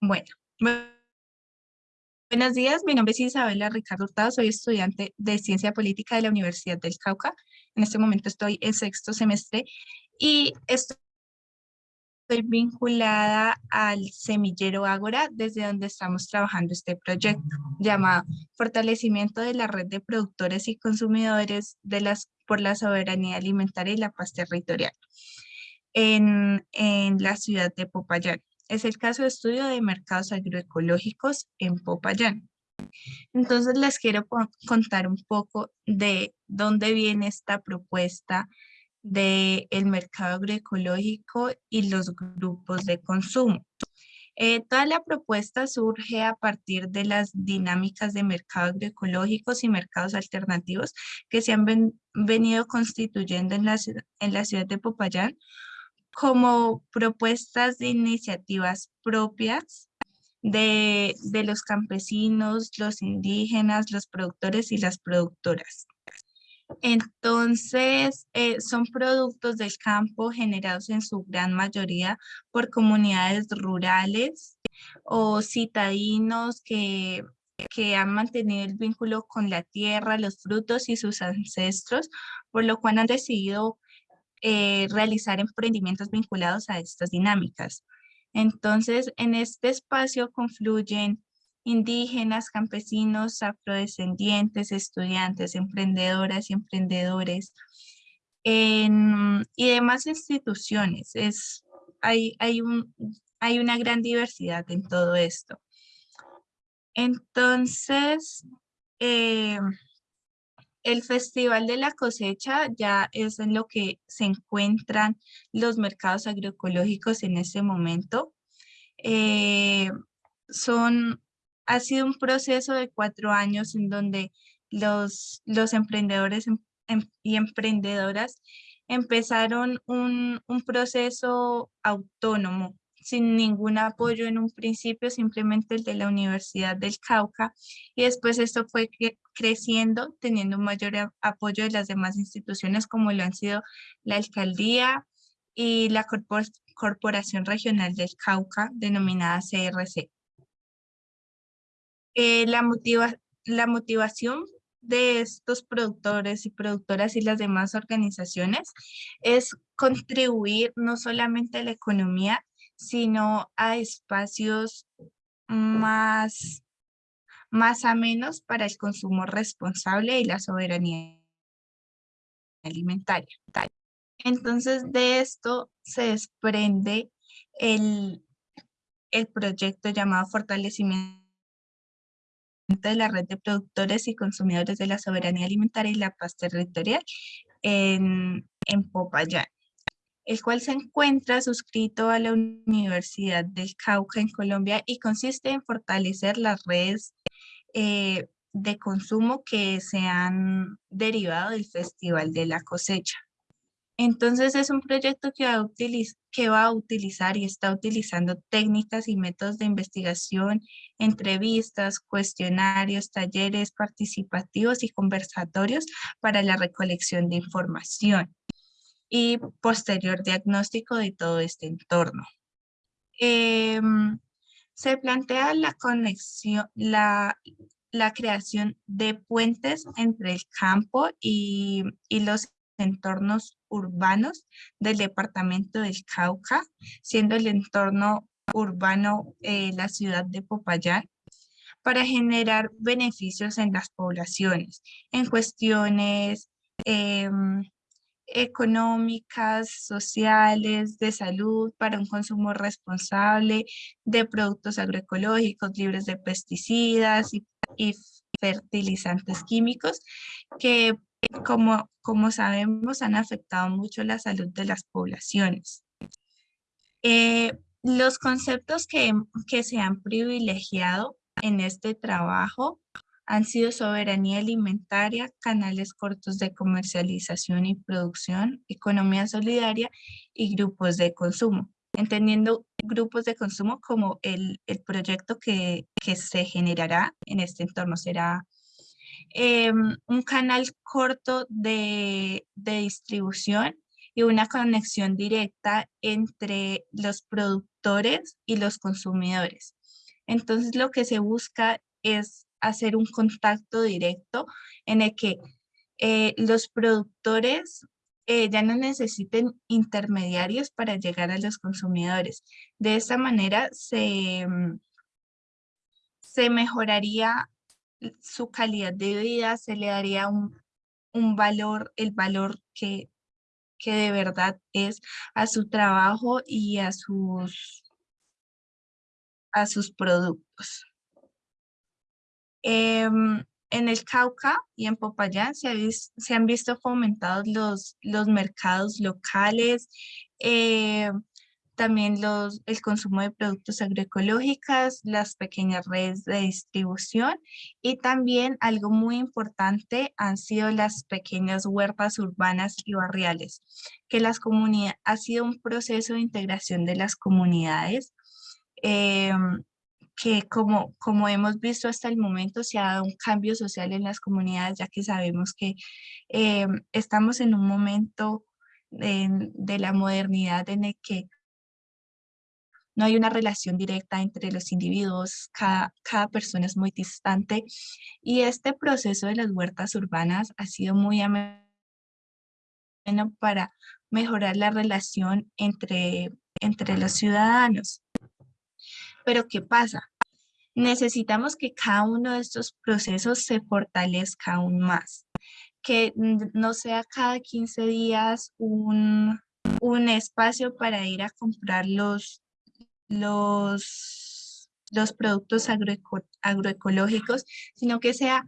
Bueno, buenos días, mi nombre es Isabela Ricardo Hurtado, soy estudiante de Ciencia Política de la Universidad del Cauca. En este momento estoy en sexto semestre y estoy vinculada al semillero Ágora, desde donde estamos trabajando este proyecto, llamado Fortalecimiento de la Red de Productores y Consumidores de las, por la Soberanía Alimentaria y la Paz Territorial en, en la ciudad de Popayán es el caso de estudio de mercados agroecológicos en Popayán. Entonces les quiero contar un poco de dónde viene esta propuesta del el mercado agroecológico y los grupos de consumo. Eh, toda la propuesta surge a partir de las dinámicas de mercado agroecológicos y mercados alternativos que se han venido constituyendo en la, en la ciudad de Popayán como propuestas de iniciativas propias de, los campesinos, los indígenas, los productores y las productoras. Entonces, eh, son productos del campo generados en su gran mayoría por comunidades rurales o citadinos que, que han mantenido el vínculo con la tierra, los frutos y sus ancestros, por lo cual han decidido eh, realizar emprendimientos vinculados a estas dinámicas. Entonces, en este espacio confluyen indígenas, campesinos, afrodescendientes, estudiantes, emprendedoras y emprendedores y demás instituciones. Es, hay, hay, un, hay una gran diversidad en todo esto. Entonces, eh, el Festival de la Cosecha ya es en lo que se encuentran los mercados agroecológicos en este momento. Eh, son, ha sido un proceso de cuatro años en donde los, los emprendedores em, em, y emprendedoras empezaron un, un proceso autónomo sin ningún apoyo en un principio, simplemente el de la Universidad del Cauca, y después esto fue creciendo, teniendo un mayor apoyo de las demás instituciones como lo han sido la Alcaldía y la Corporación Regional del Cauca, denominada CRC. Eh, la, motiva la motivación de estos productores y productoras y las demás organizaciones es contribuir no solamente a la economía, sino a espacios más, más amenos para el consumo responsable y la soberanía alimentaria. Entonces de esto se desprende el, el proyecto llamado Fortalecimiento de la red de productores y consumidores de la soberanía alimentaria y la paz territorial en, en Popayán el cual se encuentra suscrito a la Universidad del Cauca en Colombia y consiste en fortalecer las redes eh, de consumo que se han derivado del Festival de la Cosecha. Entonces es un proyecto a que va a utilizar y está utilizando técnicas y métodos de investigación, entrevistas, cuestionarios, talleres participativos y conversatorios para la recolección de información y posterior diagnóstico de todo este entorno. Em, se plantea la conexión, la, la, creación de puentes entre el campo y, y los entornos urbanos del departamento del Cauca, siendo el entorno urbano eh, la ciudad de Popayán, para generar beneficios en las poblaciones, en cuestiones em, económicas, sociales, de salud, para un consumo responsable de productos agroecológicos libres de pesticidas y, fertilizantes químicos que como, como sabemos han afectado mucho la salud de las poblaciones. Eh, los conceptos que, que se han privilegiado en este trabajo han sido soberanía alimentaria, canales cortos de comercialización y producción, economía solidaria y grupos de consumo, entendiendo grupos de consumo como el, proyecto que, se generará en este entorno. Será em, un canal corto de, de distribución y una conexión directa entre los productores y los consumidores Entonces lo que se busca es hacer un contacto directo en el que eh, los productores eh, ya no necesiten intermediarios para llegar a los consumidores. De esta manera se, mm, se mejoraría su calidad de vida, se le daría un, valor, el valor que, que de verdad es a su trabajo y a sus, a sus productos. Em, en el Cauca y en Popayán se, han visto fomentados los, los mercados locales, eh, también los, el consumo de productos agroecológicos, las pequeñas redes de distribución y también algo muy importante han sido las pequeñas huertas urbanas y barriales, que las comunidades, ha sido un proceso de integración de las comunidades em, que como, como hemos visto hasta el momento se ha dado un cambio social en las comunidades, ya que sabemos que eh, estamos en un momento de, la modernidad en el que no hay una relación directa entre los individuos, cada, cada persona es muy distante y este proceso de las huertas urbanas ha sido muy ameno para mejorar la relación entre, entre los ciudadanos. Pero ¿qué pasa? Necesitamos que cada uno de estos procesos se fortalezca aún más, que no sea cada 15 días un, espacio para ir a comprar los, los, los productos agroecológicos, sino que sea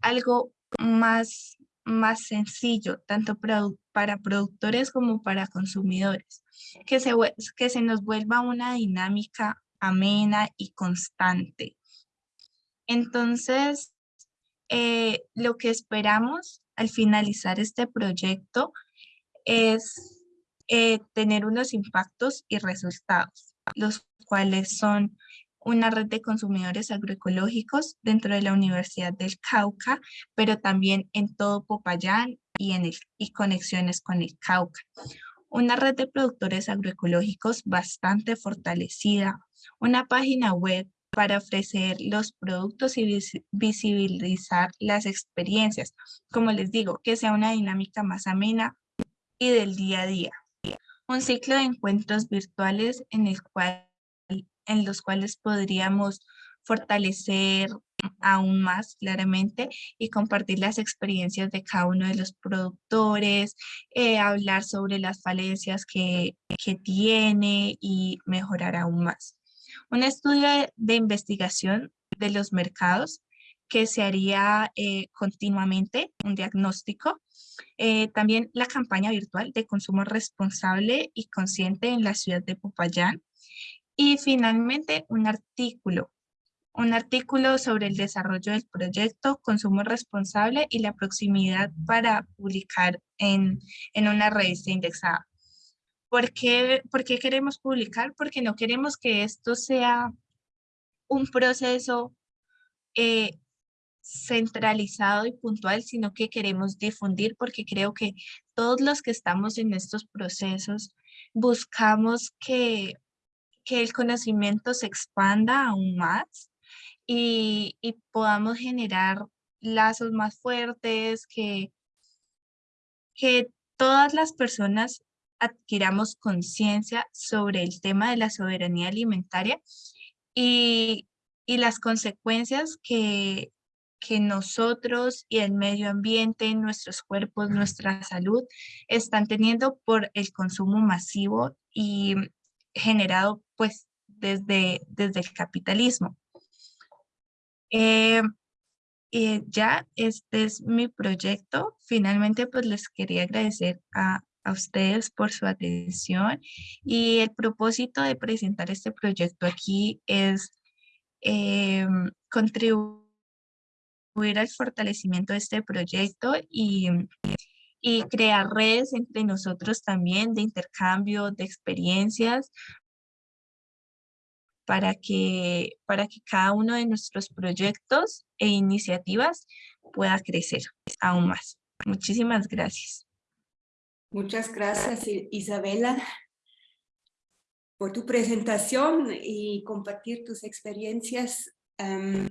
algo más, más sencillo, tanto para productores como para consumidores, que se, que se nos vuelva una dinámica amena y constante. Entonces, eh, lo que esperamos al finalizar este proyecto es eh, tener unos impactos y resultados, los cuales son una red de consumidores agroecológicos dentro de la Universidad del Cauca, pero también en todo Popayán y, en y conexiones con el Cauca. Una red de productores agroecológicos bastante fortalecida, una página web para ofrecer los productos y visibilizar las experiencias. Como les digo, que sea una dinámica más amena y del día a día. Un ciclo de encuentros virtuales en, los cuales podríamos fortalecer aún más claramente y compartir las experiencias de cada uno de los productores, eh, hablar sobre las falencias que, que tiene y mejorar aún más. Un estudio de, investigación de los mercados que se haría eh, continuamente, un diagnóstico. Eh, también la campaña virtual de consumo responsable y consciente en la ciudad de Popayán. Y finalmente un artículo, un artículo sobre el desarrollo del proyecto, consumo responsable y la proximidad para publicar en, en una revista indexada. ¿Por qué, queremos publicar? Porque no queremos que esto sea un proceso eh, centralizado y puntual, sino que queremos difundir porque creo que todos los que estamos en estos procesos buscamos que, el conocimiento se expanda aún más y, y podamos generar lazos más fuertes, que, que todas las personas adquiramos conciencia sobre el tema de la soberanía alimentaria y, las consecuencias que, que nosotros y el medio ambiente, nuestros cuerpos, nuestra salud están teniendo por el consumo masivo y generado pues desde, desde el capitalismo. Eh, eh, ya este es mi proyecto. Finalmente pues les quería agradecer a, a ustedes por su atención y el propósito de presentar este proyecto aquí es eh, contribuir al fortalecimiento de este proyecto y, y crear redes entre nosotros también de intercambio de experiencias para que, para que cada uno de nuestros proyectos e iniciativas pueda crecer aún más. Muchísimas gracias. Muchas gracias, Isabela. por tu presentación y compartir tus experiencias. Em,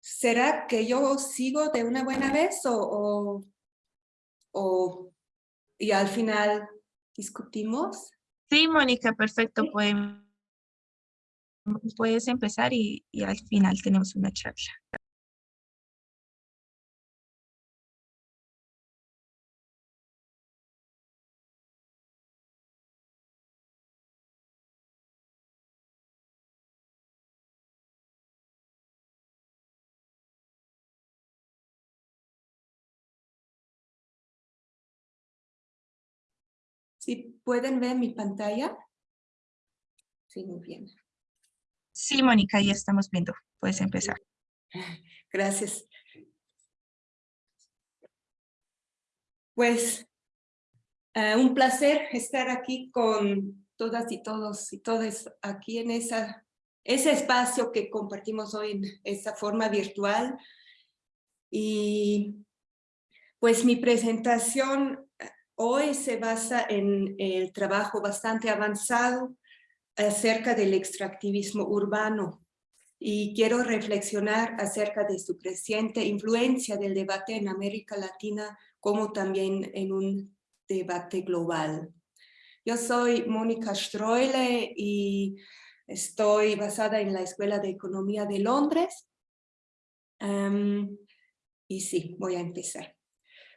¿Será que yo sigo de una buena vez o, o, y al final discutimos? Sí, Mónica, perfecto. Puedes empezar y, al final tenemos una charla. Si pueden ver mi pantalla. Sí, muy bien. Sí, Mónica, ya estamos viendo. Puedes empezar. Gracias. Pues eh, un placer estar aquí con todas y todos y todas aquí en esa, ese espacio que compartimos hoy en esta forma virtual. Y pues mi presentación hoy se basa en el trabajo bastante avanzado acerca del extractivismo urbano y quiero reflexionar acerca de su creciente influencia del debate en América Latina como también en un debate global. Yo soy Mónica Stroile y estoy basada en la Escuela de Economía de Londres. y sí, voy a empezar.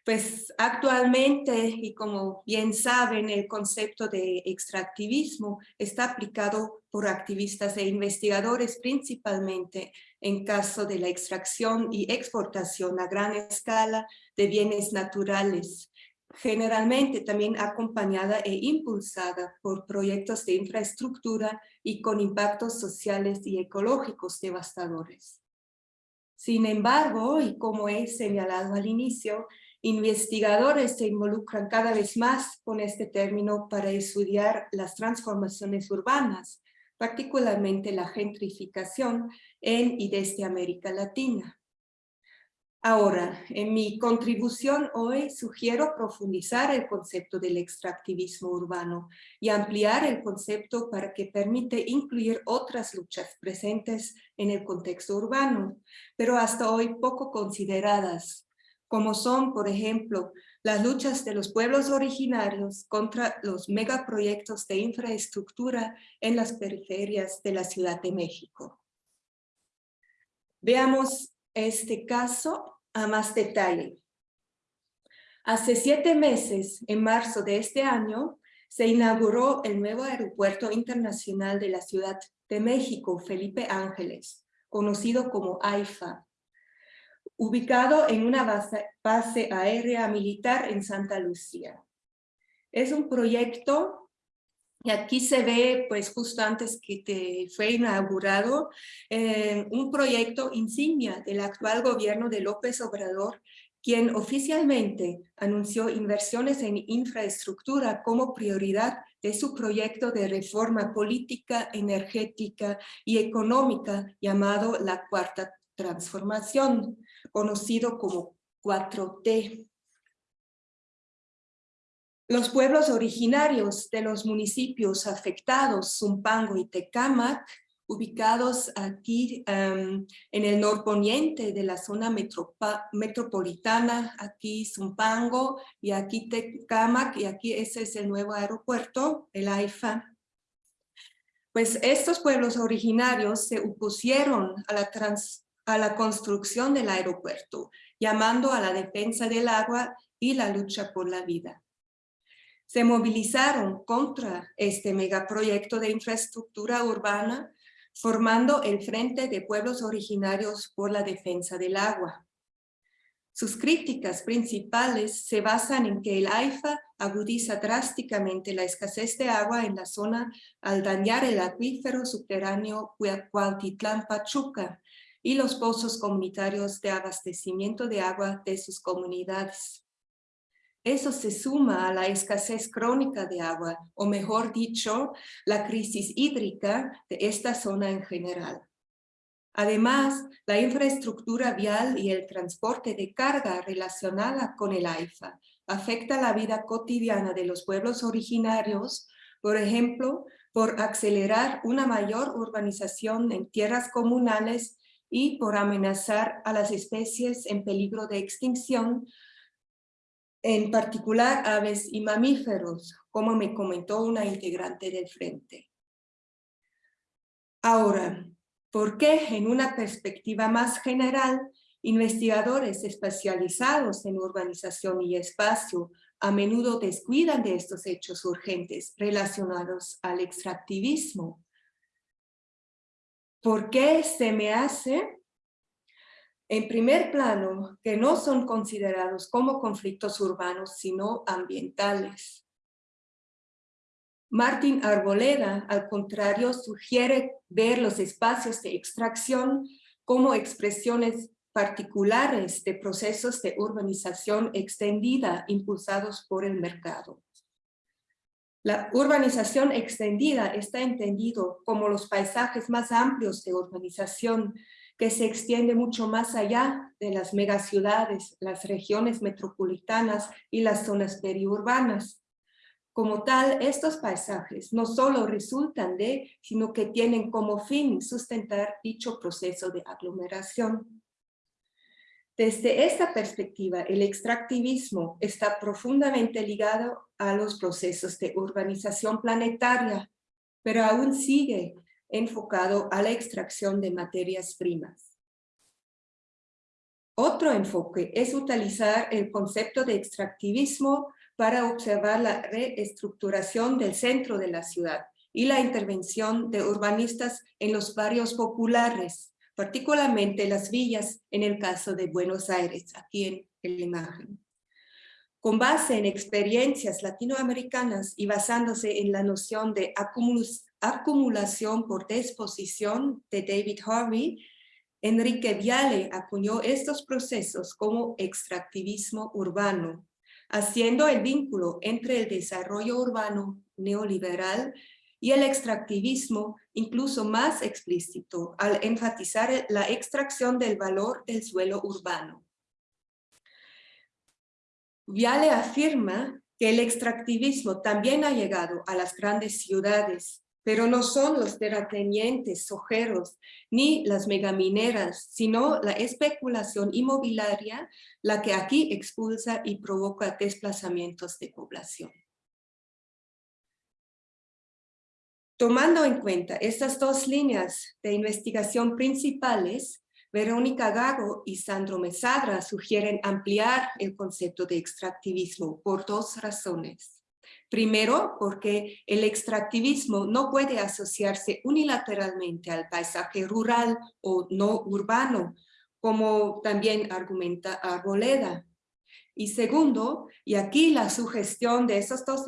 Pues actualmente, y como bien saben, el concepto de extractivismo está aplicado por activistas e investigadores principalmente en caso de la extracción y exportación a gran escala de bienes naturales, generalmente también acompañada e impulsada por proyectos de infraestructura y con impactos sociales y ecológicos devastadores. Sin embargo, y como he señalado al inicio, Investigadores se involucran cada vez más con este término para estudiar las transformaciones urbanas, particularmente la gentrificación en y desde América Latina. Ahora, en mi contribución hoy sugiero profundizar el concepto del extractivismo urbano y ampliar el concepto para que permite incluir otras luchas presentes en el contexto urbano, pero hasta hoy poco consideradas como son, por ejemplo, las luchas de los pueblos originarios contra los megaproyectos de infraestructura en las periferias de la Ciudad de México. Veamos este caso a más detalle. Hace siete meses, en marzo de este año, se inauguró el nuevo aeropuerto internacional de la Ciudad de México, Felipe Ángeles, conocido como AIFA, ubicado en una base, aérea militar en Santa Lucía. Es un proyecto, y aquí se ve, pues justo antes que te fue inaugurado, eh, un proyecto insignia del actual gobierno de López Obrador, quien oficialmente anunció inversiones en infraestructura como prioridad de su proyecto de reforma política, energética y económica llamado la Cuarta Transformación conocido como 4T. Los pueblos originarios de los municipios afectados, Zumpango y Tecámac, ubicados aquí em, en el norponiente de la zona metropolitana, aquí Zumpango y aquí Tecámac, y aquí ese es el nuevo aeropuerto, el AIFA. Pues estos pueblos originarios se opusieron a la trans a la construcción del aeropuerto, llamando a la defensa del agua y la lucha por la vida. Se movilizaron contra este megaproyecto de infraestructura urbana, formando el Frente de Pueblos Originarios por la Defensa del Agua. Sus críticas principales se basan en que el AIFA agudiza drásticamente la escasez de agua en la zona al dañar el acuífero subterráneo Cuautitlán-Pachuca, y los pozos comunitarios de abastecimiento de agua de sus comunidades. Eso se suma a la escasez crónica de agua, o mejor dicho, la crisis hídrica de esta zona en general. Además, la infraestructura vial y el transporte de carga relacionada con el AIFA afecta la vida cotidiana de los pueblos originarios, por ejemplo, por acelerar una mayor urbanización en tierras comunales y por amenazar a las especies en peligro de extinción, en particular aves y mamíferos, como me comentó una integrante del Frente. Ahora, ¿por qué en una perspectiva más general investigadores especializados en urbanización y espacio a menudo descuidan de estos hechos urgentes relacionados al extractivismo. ¿Por qué se me hace? En primer plano, que no son considerados como conflictos urbanos, sino ambientales. Martín Arboleda, al contrario, sugiere ver los espacios de extracción como expresiones particulares de procesos de urbanización extendida impulsados por el mercado. La urbanización extendida está entendido como los paisajes más amplios de urbanización que se extiende mucho más allá de las megaciudades, las regiones metropolitanas y las zonas periurbanas. Como tal, estos paisajes no solo resultan de, sino que tienen como fin sustentar dicho proceso de aglomeración. Desde esta perspectiva, el extractivismo está profundamente ligado a los procesos de urbanización planetaria, pero aún sigue enfocado a la extracción de materias primas. Otro enfoque es utilizar el concepto de extractivismo para observar la reestructuración del centro de la ciudad y la intervención de urbanistas en los barrios populares, particularmente las villas en el caso de Buenos Aires, aquí en, la imagen. Con base en experiencias latinoamericanas y basándose en la noción de acumulación por disposición de David Harvey, Enrique Viale acuñó estos procesos como extractivismo urbano, haciendo el vínculo entre el desarrollo urbano neoliberal y el extractivismo incluso más explícito al enfatizar la extracción del valor del suelo urbano. Viale afirma que el extractivismo también ha llegado a las grandes ciudades, pero no son los terratenientes sojeros ni las megamineras, sino la especulación inmobiliaria la que aquí expulsa y provoca desplazamientos de población. Tomando en cuenta estas dos líneas de investigación principales, Verónica Gago y Sandro Mesadra sugieren ampliar el concepto de extractivismo por dos razones. Primero, porque el extractivismo no puede asociarse unilateralmente al paisaje rural o no urbano, como también argumenta Arboleda. Y segundo, y aquí la sugestión de esos dos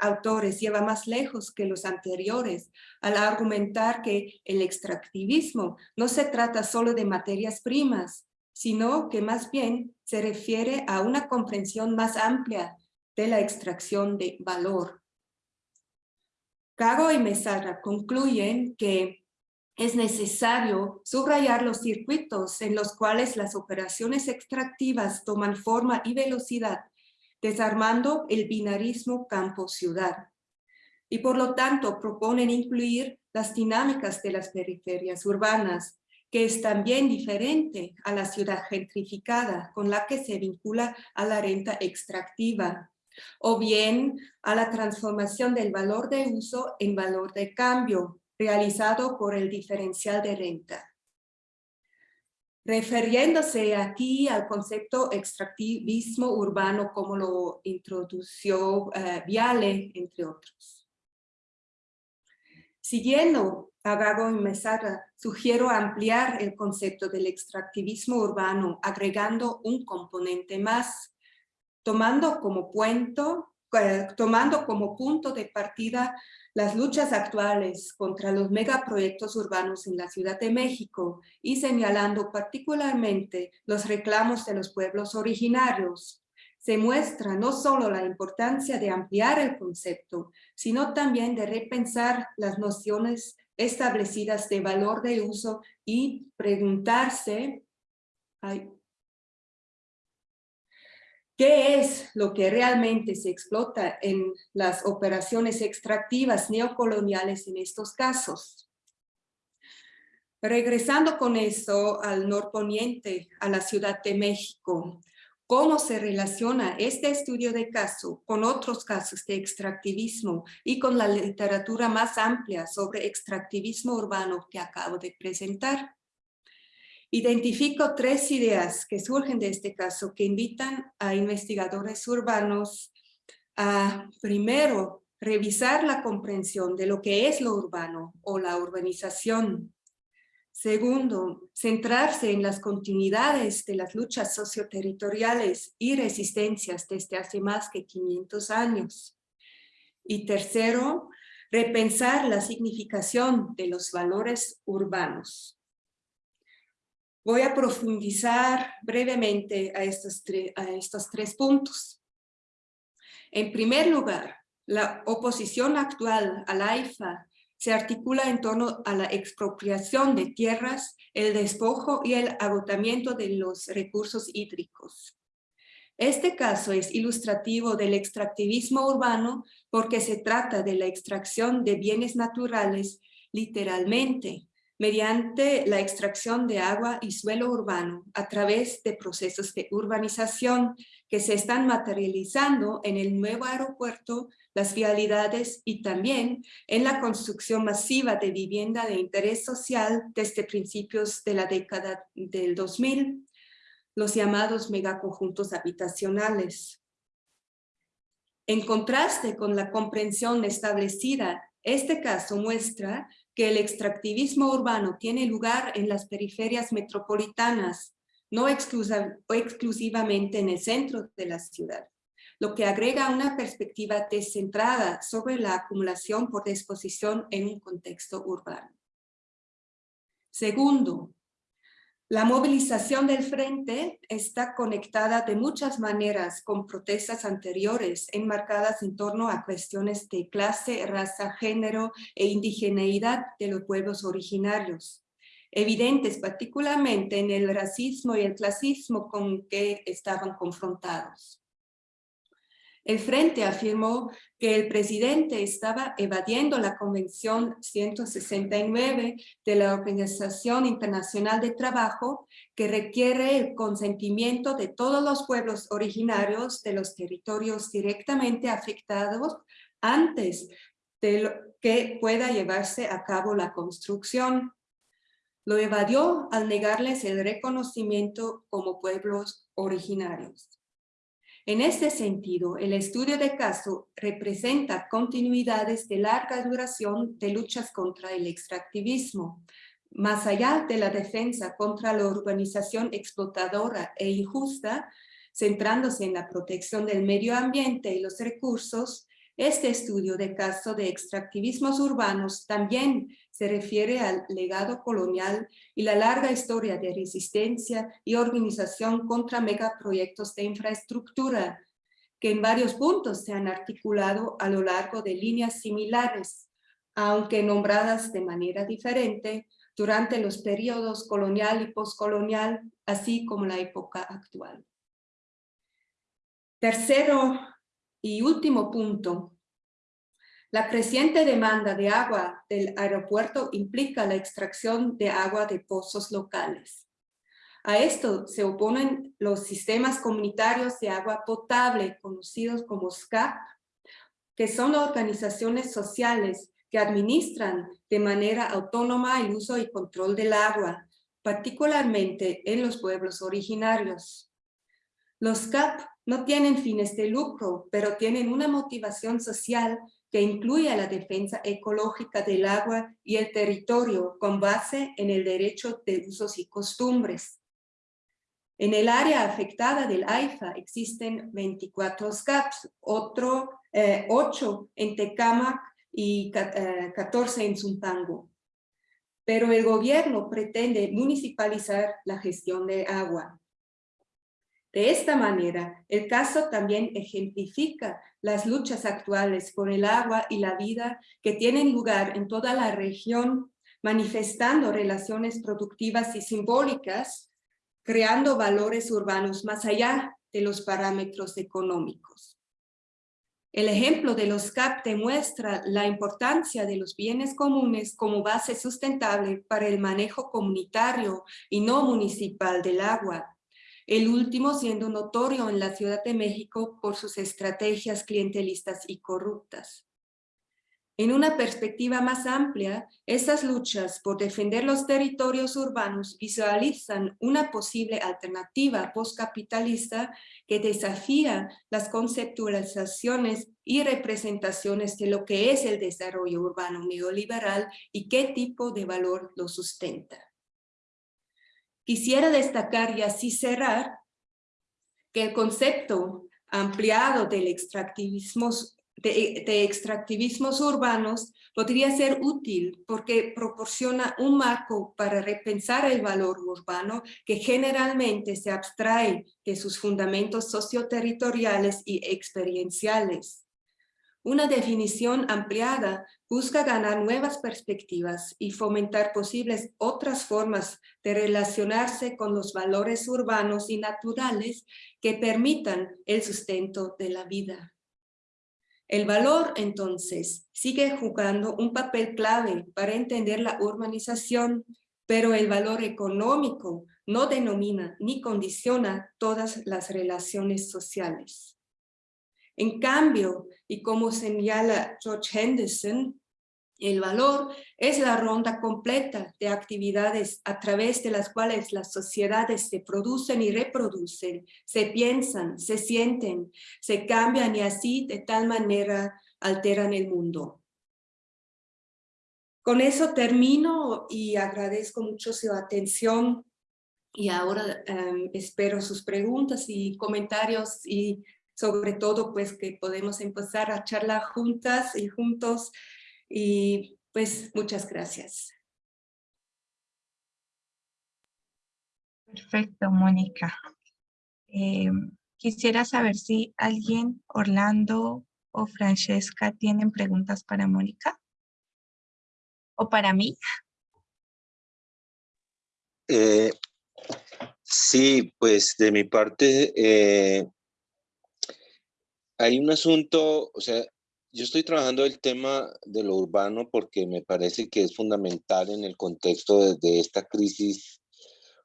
autores lleva más lejos que los anteriores, al argumentar que el extractivismo no se trata solo de materias primas, sino que más bien se refiere a una comprensión más amplia de la extracción de valor. Cago y Mesara concluyen que es necesario subrayar los circuitos en los cuales las operaciones extractivas toman forma y velocidad, desarmando el binarismo campo-ciudad. Y por lo tanto proponen incluir las dinámicas de las periferias urbanas, que es también diferente a la ciudad gentrificada con la que se vincula a la renta extractiva, o bien a la transformación del valor de uso en valor de cambio, realizado por el diferencial de renta. Refiriéndose aquí al concepto extractivismo urbano como lo introdució eh, Viale, entre otros. Siguiendo a Gago y Mesara, sugiero ampliar el concepto del extractivismo urbano agregando un componente más, tomando como, eh, tomando como punto de partida las luchas actuales contra los megaproyectos urbanos en la Ciudad de México y señalando particularmente los reclamos de los pueblos originarios, se muestra no solo la importancia de ampliar el concepto, sino también de repensar las nociones establecidas de valor de uso y preguntarse ¿Qué es lo que realmente se explota en las operaciones extractivas neocoloniales en estos casos? Regresando con eso al norponiente, a la Ciudad de México, ¿cómo se relaciona este estudio de caso con otros casos de extractivismo y con la literatura más amplia sobre extractivismo urbano que acabo de presentar? Identifico tres ideas que surgen de este caso que invitan a investigadores urbanos a, primero, revisar la comprensión de lo que es lo urbano o la urbanización, Segundo, centrarse en las continuidades de las luchas socioterritoriales y resistencias desde hace más de 500 años. Y tercero, repensar la significación de los valores urbanos. Voy a profundizar brevemente a estos, tres puntos. En primer lugar, la oposición actual a la AIFA se articula en torno a la expropiación de tierras, el despojo y el agotamiento de los recursos hídricos. Este caso es ilustrativo del extractivismo urbano porque se trata de la extracción de bienes naturales literalmente mediante la extracción de agua y suelo urbano a través de procesos de urbanización que se están materializando en el nuevo aeropuerto las vialidades y también en la construcción masiva de vivienda de interés social desde principios de la década del 2000, los llamados megaconjuntos habitacionales. En contraste con la comprensión establecida, este caso muestra que el extractivismo urbano tiene lugar en las periferias metropolitanas, no exclusivamente en el centro de la ciudad lo que agrega una perspectiva descentrada sobre la acumulación por disposición en un contexto urbano. Segundo, la movilización del frente está conectada de muchas maneras con protestas anteriores enmarcadas en torno a cuestiones de clase, raza, género e indigeneidad de los pueblos originarios, evidentes particularmente en el racismo y el clasismo con que estaban confrontados. El Frente afirmó que el presidente estaba evadiendo la Convención 169 de la Organización Internacional de Trabajo que requiere el consentimiento de todos los pueblos originarios de los territorios directamente afectados antes de que pueda llevarse a cabo la construcción. Lo evadió al negarles el reconocimiento como pueblos originarios. En este sentido, el estudio de caso representa continuidades de larga duración de luchas contra el extractivismo, más allá de la defensa contra la urbanización explotadora e injusta, centrándose en la protección del medio ambiente y los recursos, este estudio de caso de extractivismos urbanos también se refiere al legado colonial y la larga historia de resistencia y organización contra megaproyectos de infraestructura, que en varios puntos se han articulado a lo largo de líneas similares, aunque nombradas de manera diferente durante los periodos colonial y postcolonial, así como la época actual. Tercero y último punto, la creciente demanda de agua del aeropuerto implica la extracción de agua de pozos locales. A esto se oponen los sistemas comunitarios de agua potable, conocidos como SCAP, que son organizaciones sociales que administran de manera autónoma el uso y control del agua, particularmente en los pueblos originarios. Los CAP no tienen fines de lucro, pero tienen una motivación social que incluye la defensa ecológica del agua y el territorio con base en el derecho de usos y costumbres. En el área afectada del AIFA existen 24 SCAPs, otro, 8 eh, en Tecámac y 14 eh, en Zumpango. Pero el gobierno pretende municipalizar la gestión de agua. De esta manera, el caso también ejemplifica las luchas actuales por el agua y la vida que tienen lugar en toda la región, manifestando relaciones productivas y simbólicas, creando valores urbanos más allá de los parámetros económicos. El ejemplo de los CAP demuestra la importancia de los bienes comunes como base sustentable para el manejo comunitario y no municipal del agua, el último siendo notorio en la Ciudad de México por sus estrategias clientelistas y corruptas. En una perspectiva más amplia, esas luchas por defender los territorios urbanos visualizan una posible alternativa postcapitalista que desafía las conceptualizaciones y representaciones de lo que es el desarrollo urbano neoliberal y qué tipo de valor lo sustenta. Quisiera destacar y así cerrar que el concepto ampliado del extractivismo de, extractivismos urbanos podría ser útil porque proporciona un marco para repensar el valor urbano que generalmente se abstrae de sus fundamentos socioterritoriales y experienciales. Una definición ampliada busca ganar nuevas perspectivas y fomentar posibles otras formas de relacionarse con los valores urbanos y naturales que permitan el sustento de la vida. El valor, entonces, sigue jugando un papel clave para entender la urbanización, pero el valor económico no denomina ni condiciona todas las relaciones sociales. En cambio, y como señala George Henderson, el valor es la ronda completa de actividades a través de las cuales las sociedades se producen y reproducen, se piensan, se sienten, se cambian y así de tal manera alteran el mundo. Con eso termino y agradezco mucho su atención y ahora em, espero sus preguntas y comentarios y sobre todo pues que podemos empezar a charlar juntas y juntos y pues muchas gracias. Perfecto, Mónica. Em, quisiera saber si alguien, Orlando o Francesca, tienen preguntas para Mónica o para mí. Eh, sí, pues de mi parte eh, hay un asunto, o sea, yo estoy trabajando el tema de lo urbano porque me parece que es fundamental en el contexto de, esta crisis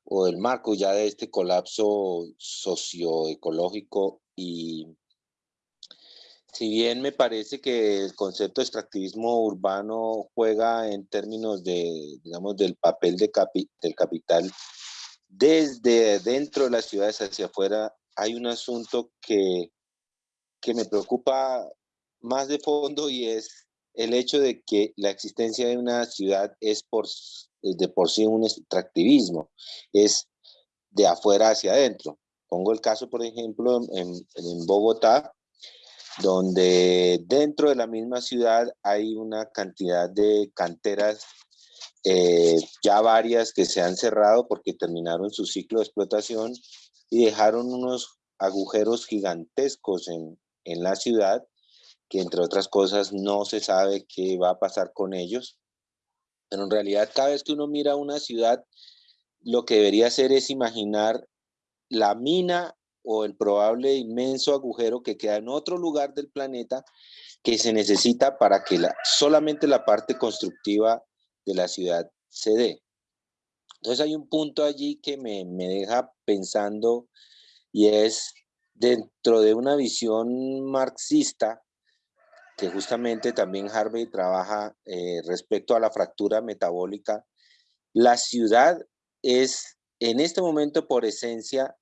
o del marco ya de este colapso socioecológico y si bien me parece que el concepto de extractivismo urbano juega en términos de, digamos, del papel de del capital desde dentro de las ciudades hacia afuera, hay un asunto que, que me preocupa más de fondo y es el hecho de que la existencia de una ciudad es por, de por sí un extractivismo, es de afuera hacia adentro. Pongo el caso, por ejemplo, en, en Bogotá, donde dentro de la misma ciudad hay una cantidad de canteras, eh, ya varias que se han cerrado porque terminaron su ciclo de explotación y dejaron unos agujeros gigantescos en, en la ciudad que entre otras cosas no se sabe qué va a pasar con ellos. Pero en realidad cada vez que uno mira una ciudad, lo que debería hacer es imaginar la mina o el probable inmenso agujero que queda en otro lugar del planeta que se necesita para que la, solamente la parte constructiva de la ciudad se dé. Entonces hay un punto allí que me, me deja pensando y es dentro de una visión marxista, que justamente también Harvey trabaja eh, respecto a la fractura metabólica. La ciudad es en este momento por esencia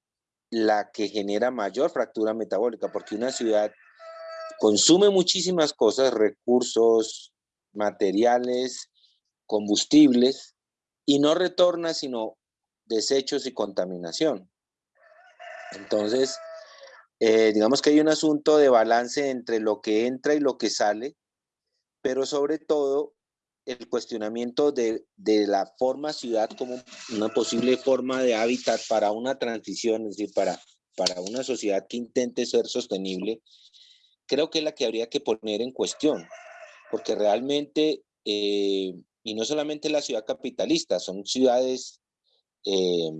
la que genera mayor fractura metabólica, porque una ciudad consume muchísimas cosas, recursos, materiales, combustibles, y no retorna sino desechos y contaminación. Entonces, eh, digamos que hay un asunto de balance entre lo que entra y lo que sale, pero sobre todo el cuestionamiento de, la forma ciudad como una posible forma de hábitat para una transición, es decir, para, para una sociedad que intente ser sostenible, creo que es la que habría que poner en cuestión, porque realmente, eh, y no solamente la ciudad capitalista, son ciudades eh,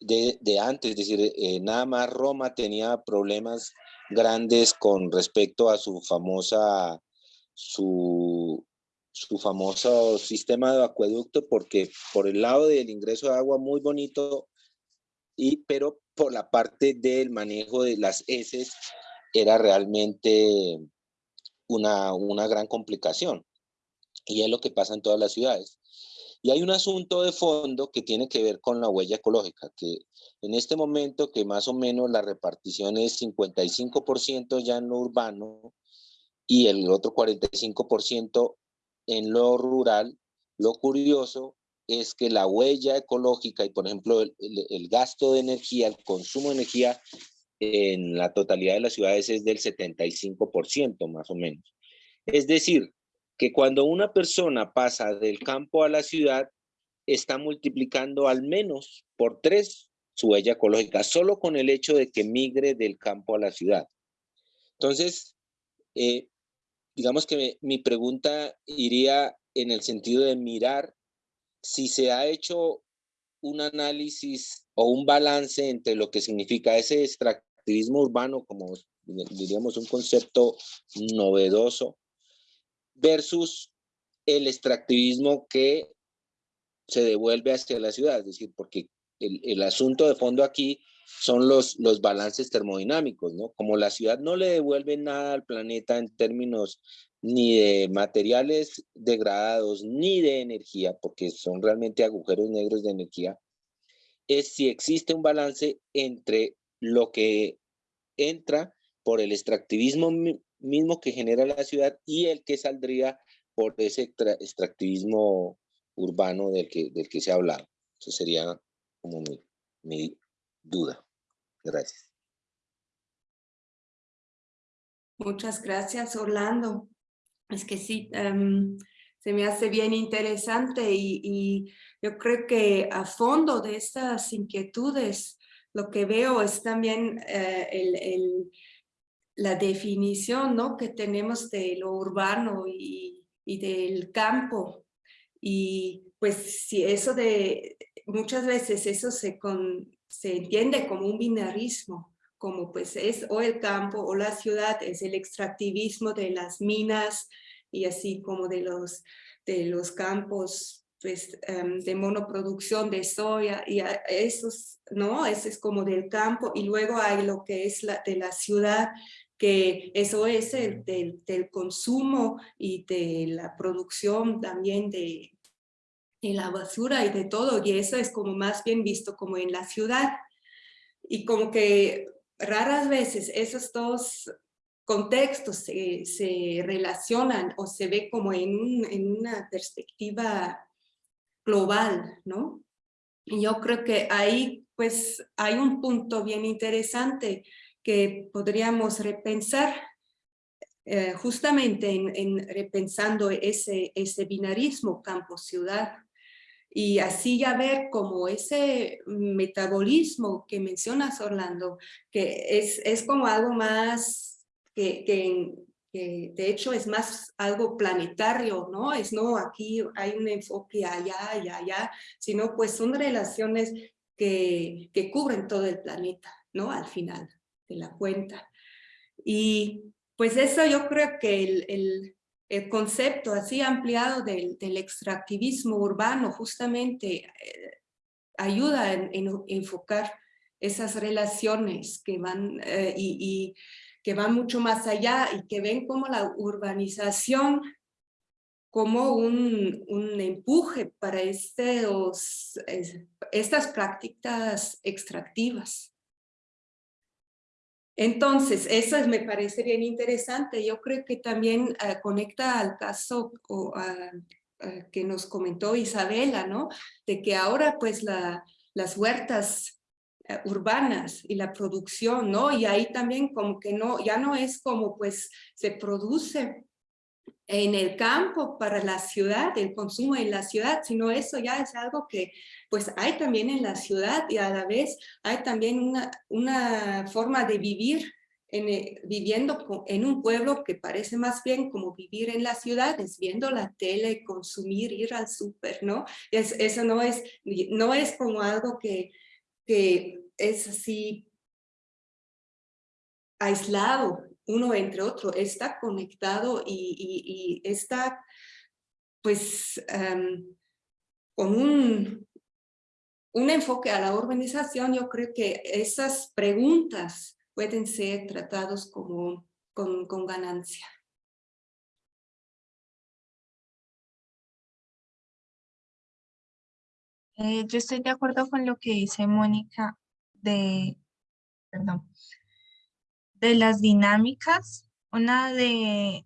de, antes, es decir, eh, nada más Roma tenía problemas grandes con respecto a su famosa, su famoso sistema de acueducto, porque por el lado del ingreso de agua muy bonito, y, pero por la parte del manejo de las heces era realmente una, una gran complicación. Y es lo que pasa en todas las ciudades. Y hay un asunto de fondo que tiene que ver con la huella ecológica, que en este momento que más o menos la repartición es 55% ya en lo urbano y el otro 45% en lo rural, lo curioso es que la huella ecológica y por ejemplo el, el gasto de energía, el consumo de energía en la totalidad de las ciudades es del 75% más o menos. Es decir, que cuando una persona pasa del campo a la ciudad, está multiplicando al menos por tres su huella ecológica, solo con el hecho de que migre del campo a la ciudad. Entonces, eh, digamos que mi pregunta iría en el sentido de mirar si se ha hecho un análisis o un balance entre lo que significa ese extractivismo urbano, como diríamos un concepto novedoso, versus el extractivismo que se devuelve hacia la ciudad, es decir, porque el, asunto de fondo aquí son los, los balances termodinámicos, ¿no? Como la ciudad no le devuelve nada al planeta en términos ni de materiales degradados, ni de energía, porque son realmente agujeros negros de energía, es si existe un balance entre lo que entra por el extractivismo mismo que genera la ciudad y el que saldría por ese extractivismo urbano del que, del que se ha hablado. Eso sería como mi, mi duda. Gracias. Muchas gracias, Orlando. Es que sí, um, se me hace bien interesante y, y, yo creo que a fondo de estas inquietudes lo que veo es también uh, el, el la definición ¿no? que tenemos de lo urbano y, y del campo. Y pues si eso de, muchas veces eso se, con, se entiende como un binarismo, como pues es o el campo o la ciudad, es el extractivismo de las minas y así como de los, de los campos pues, um, de monoproducción de soya y esos, ¿no? Ese es como del campo y luego hay lo que es la, de la ciudad que eso es el, del, consumo y de la producción también de, la basura y de todo, y eso es como más bien visto como en la ciudad. Y como que raras veces esos dos contextos se, se relacionan o se ve como en una perspectiva global, ¿no? Y yo creo que ahí pues hay un punto bien interesante que podríamos repensar eh, justamente en, en, repensando ese, ese binarismo campo-ciudad y así ya ver como ese metabolismo que mencionas Orlando, que es, es como algo más que, que, que, de hecho es más algo planetario, ¿no? Es no aquí hay un enfoque allá y allá, sino pues son relaciones que, que cubren todo el planeta, ¿no? Al final de la cuenta. Y pues eso yo creo que el, el, concepto así ampliado del, del, extractivismo urbano justamente eh, ayuda en, en, enfocar esas relaciones que van eh, y, que van mucho más allá y que ven como la urbanización como un, un empuje para estas prácticas extractivas. Entonces, eso me parece bien interesante. Yo creo que también uh, conecta al caso uh, que nos comentó Isabela, ¿no? De que ahora pues la, las huertas eh, urbanas y la producción, ¿no? Y ahí también como que no, ya no es como pues se produce en el campo para la ciudad, el consumo en la ciudad, sino eso ya es algo que pues hay también en la ciudad y a la vez hay también una, una forma de vivir en, eh, viviendo en un pueblo que parece más bien como vivir en las ciudades, viendo la tele, consumir, ir al súper, ¿no? Es, eso no es, no es como algo que, que es así aislado uno entre otro, está conectado y, está pues em, con un, un enfoque a la organización, yo creo que esas preguntas pueden ser tratados como con, con ganancia. Eh, yo estoy de acuerdo con lo que dice Mónica de, perdón, de las dinámicas. Una de,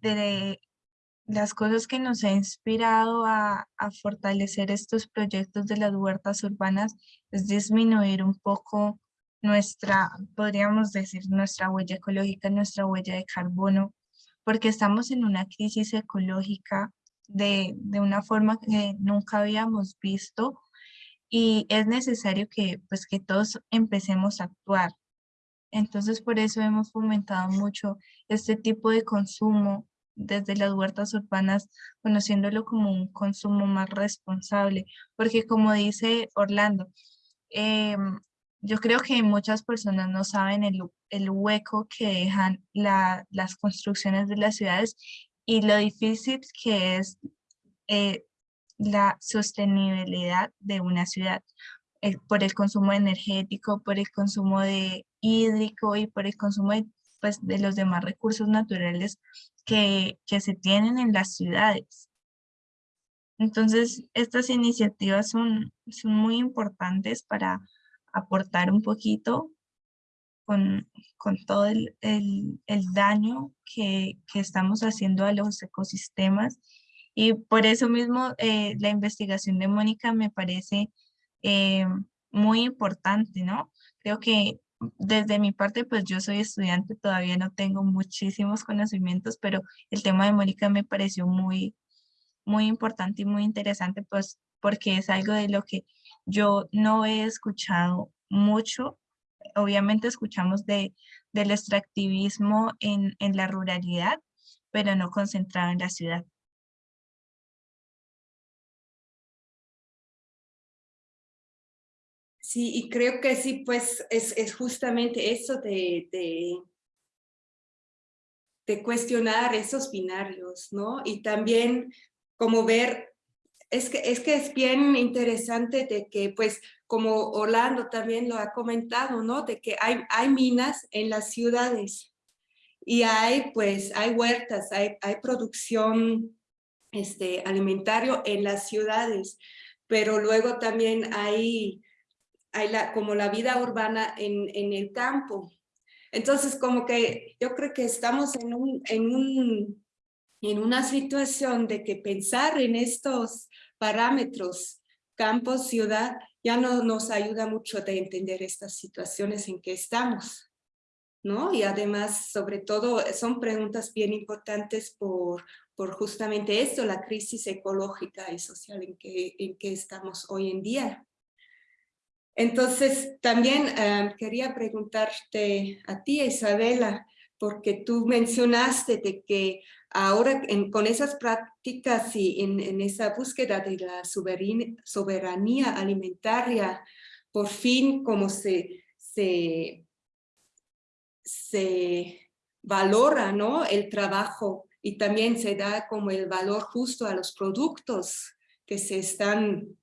de las cosas que nos ha inspirado a, a, fortalecer estos proyectos de las huertas urbanas es disminuir un poco nuestra, podríamos decir, nuestra huella ecológica, nuestra huella de carbono, porque estamos en una crisis ecológica de, de una forma que nunca habíamos visto y es necesario que, pues, que todos empecemos a actuar. Entonces, por eso hemos fomentado mucho este tipo de consumo desde las huertas urbanas, conociéndolo como un consumo más responsable, porque como dice Orlando, em, yo creo que muchas personas no saben el, el hueco que dejan las construcciones de las ciudades y lo difícil que es eh, la sostenibilidad de una ciudad eh, por el consumo energético, por el consumo de hídrico y por el consumo de, pues, de los demás recursos naturales que, que se tienen en las ciudades. Entonces, estas iniciativas son, son muy importantes para aportar un poquito con, con todo el, el, el daño que, que, estamos haciendo a los ecosistemas. Y por eso mismo eh, la investigación de Mónica me parece eh, muy importante, ¿no? Creo que desde mi parte, pues yo soy estudiante, todavía no tengo muchísimos conocimientos, pero el tema de Mónica me pareció muy, muy importante y muy interesante, pues porque es algo de lo que yo no he escuchado mucho. Obviamente escuchamos de, del extractivismo en, en la ruralidad, pero no concentrado en la ciudad. Sí, y creo que sí, pues es, es justamente eso de, de, cuestionar esos binarios, ¿no? Y también como ver, es que, es que es bien interesante de que, pues, como Orlando también lo ha comentado, ¿no? De que hay, hay minas en las ciudades y hay, pues, hay huertas, hay, hay producción este, alimentario en las ciudades, pero luego también hay hay como la vida urbana en, en, el campo. Entonces, como que yo creo que estamos en, un, en, un, en una situación de que pensar en estos parámetros, campo, ciudad, ya no nos ayuda mucho de entender estas situaciones en que estamos. ¿no? Y además, sobre todo, son preguntas bien importantes por, por justamente esto, la crisis ecológica y social en que, en que estamos hoy en día. Entonces, también eh, quería preguntarte a ti, Isabela, porque tú mencionaste de que ahora con esas prácticas y en, esa búsqueda de la soberanía alimentaria, por fin como se, se, se valora ¿no? el trabajo y también se da como el valor justo a los productos que se están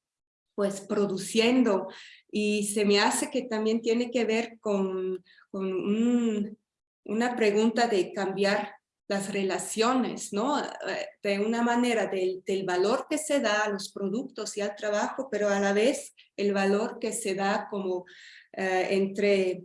pues produciendo y se me hace que también tiene que ver con, con una pregunta de cambiar las relaciones, ¿no? Eh, de una manera del, del, valor que se da a los productos y al trabajo, pero a la vez el valor que se da como eh, entre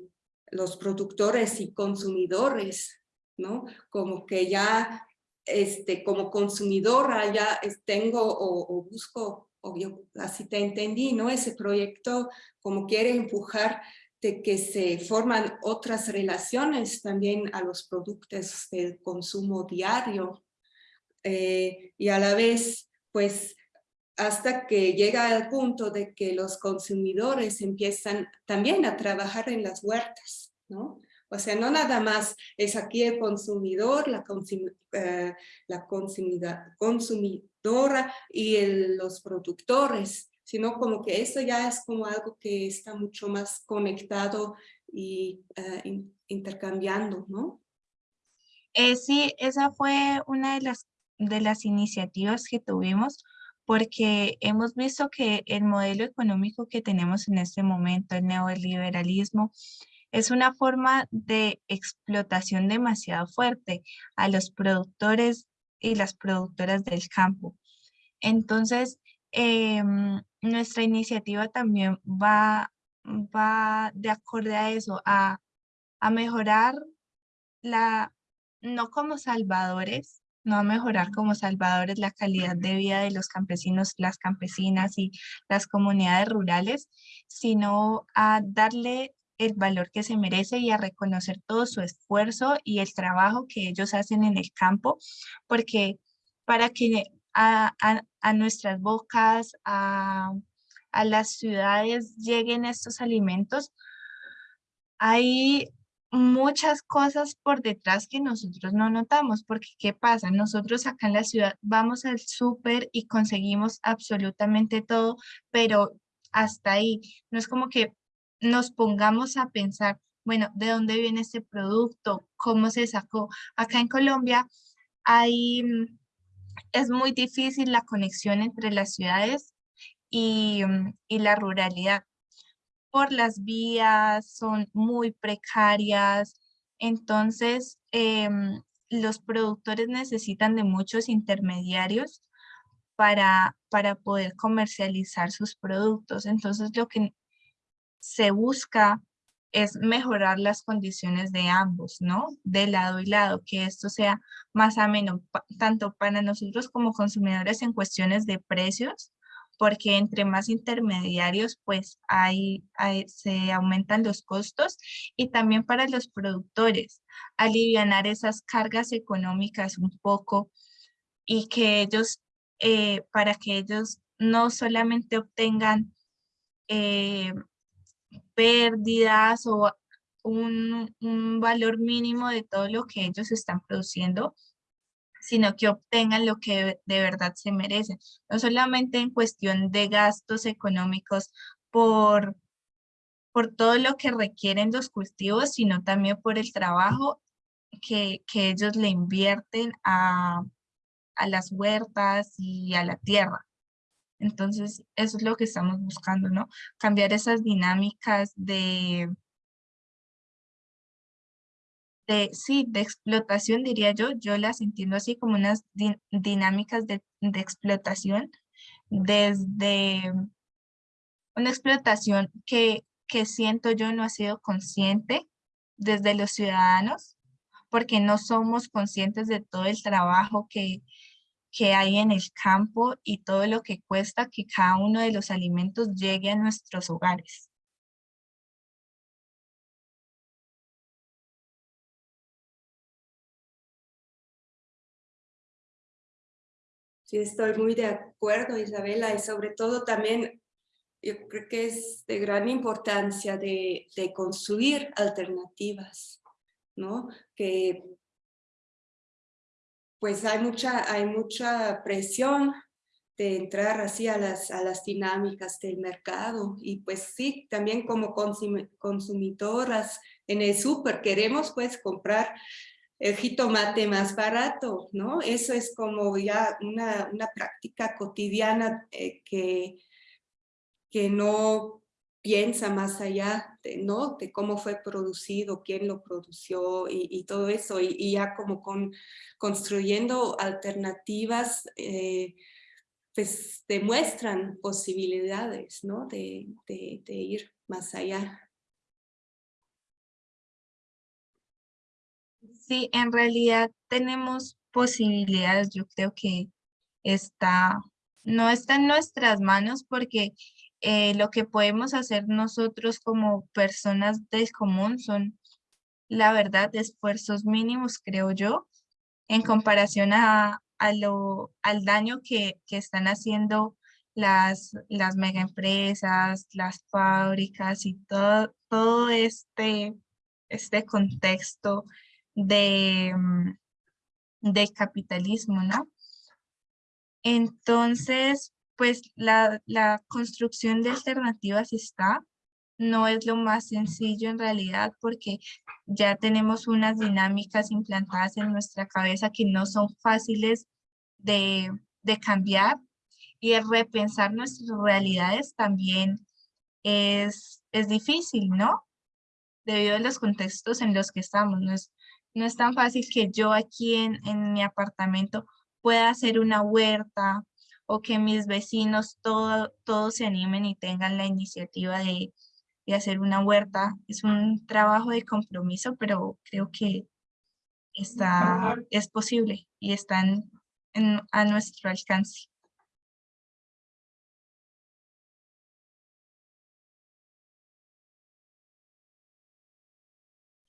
los productores y consumidores, ¿no? Como que ya, este, como consumidora ya tengo o busco obvio, así te entendí, ¿no? Ese proyecto como quiere empujar de que se forman otras relaciones también a los productos del consumo diario eh, y a la vez, pues, hasta que llega al punto de que los consumidores empiezan también a trabajar en las huertas, ¿no? O sea, no nada más es aquí el consumidor, la, eh, la consumidora y los productores, sino como que eso ya es como algo que está mucho más conectado y eh, intercambiando, ¿no? Eh, sí, esa fue una de las, de las iniciativas que tuvimos porque hemos visto que el modelo económico que tenemos en este momento, el neoliberalismo, es una forma de explotación demasiado fuerte a los productores y las productoras del campo. Entonces, em, nuestra iniciativa también va, va de acorde a eso, a, a mejorar la, no como salvadores, no a mejorar como salvadores la calidad de vida de los campesinos, las campesinas y las comunidades rurales, sino a darle el valor que se merece y a reconocer todo su esfuerzo y el trabajo que ellos hacen en el campo, porque para que a, nuestras bocas, a, a las ciudades lleguen estos alimentos, hay muchas cosas por detrás que nosotros no notamos, porque ¿qué pasa? Nosotros acá en la ciudad vamos al súper y conseguimos absolutamente todo, pero hasta ahí. No es como que nos pongamos a pensar, bueno, ¿de dónde viene este producto? ¿Cómo se sacó? Acá en Colombia hay, mm, es muy difícil la conexión entre las ciudades y, mm, y la ruralidad por las vías, son muy precarias, entonces em, los productores necesitan de muchos intermediarios para, para poder comercializar sus productos. Entonces lo que se busca es mejorar las condiciones de ambos, ¿no? De lado y lado, que esto sea más ameno, tanto para nosotros como consumidores en cuestiones de precios, porque entre más intermediarios, pues hay, se aumentan los costos y también para los productores, alivianar esas cargas económicas un poco y que ellos, eh, para que ellos no solamente obtengan eh, pérdidas o un, un valor mínimo de todo lo que ellos están produciendo, sino que obtengan lo que de verdad se merecen. No solamente en cuestión de gastos económicos por, por todo lo que requieren los cultivos, sino también por el trabajo que, ellos le invierten a, a las huertas y a la tierra. Entonces, eso es lo que estamos buscando, ¿no? Cambiar esas dinámicas de, de, sí, de explotación, diría yo, yo las entiendo así como unas dinámicas de, de explotación, desde una explotación que, que siento yo no ha sido consciente desde los ciudadanos, porque no somos conscientes de todo el trabajo que, que hay en el campo y todo lo que cuesta que cada uno de los alimentos llegue a nuestros hogares. Sí, estoy muy de acuerdo, Isabela, y sobre todo también yo creo que es de gran importancia de, construir alternativas, ¿no? Que pues hay mucha, hay mucha presión de entrar así a las, a las dinámicas del mercado y pues sí, también como consumidoras en el súper queremos pues comprar el jitomate más barato, ¿no? Eso es como ya una, práctica cotidiana eh, que, que no piensa más allá de, ¿no? de cómo fue producido, quién lo produció y, todo eso, y, ya como con, construyendo alternativas, eh, pues demuestran posibilidades ¿no? de, de ir más allá. Sí, en realidad tenemos posibilidades, yo creo que está, no está en nuestras manos porque eh, lo que podemos hacer nosotros como personas del común son, la verdad, esfuerzos mínimos, creo yo, en comparación a, lo, al daño que, están haciendo las, las megaempresas, las fábricas y todo, todo este, este contexto de, mm, del capitalismo, ¿no? Entonces, pues la, la construcción de alternativas está, no es lo más sencillo en realidad porque ya tenemos unas dinámicas implantadas en nuestra cabeza que no son fáciles de, de cambiar y el repensar nuestras realidades también es, es difícil, ¿no? Debido a los contextos en los que estamos. No es, no es tan fácil que yo aquí en, en mi apartamento pueda hacer una huerta o que mis vecinos todo, todos se animen y tengan la iniciativa de, de hacer una huerta. Es un trabajo de compromiso, pero creo que está, es posible y está a nuestro alcance.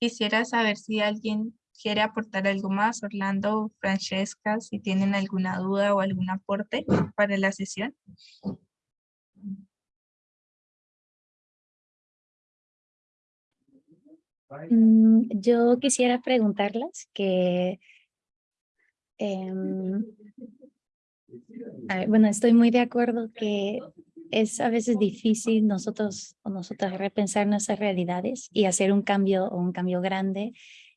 Quisiera saber si alguien quiere aportar algo más, Orlando, Francesca, si tienen alguna duda o algún aporte para la sesión. Mm, yo quisiera preguntarles que, em, bueno, estoy muy de acuerdo que es a veces difícil nosotros o nosotras repensar nuestras realidades y hacer un cambio o un cambio grande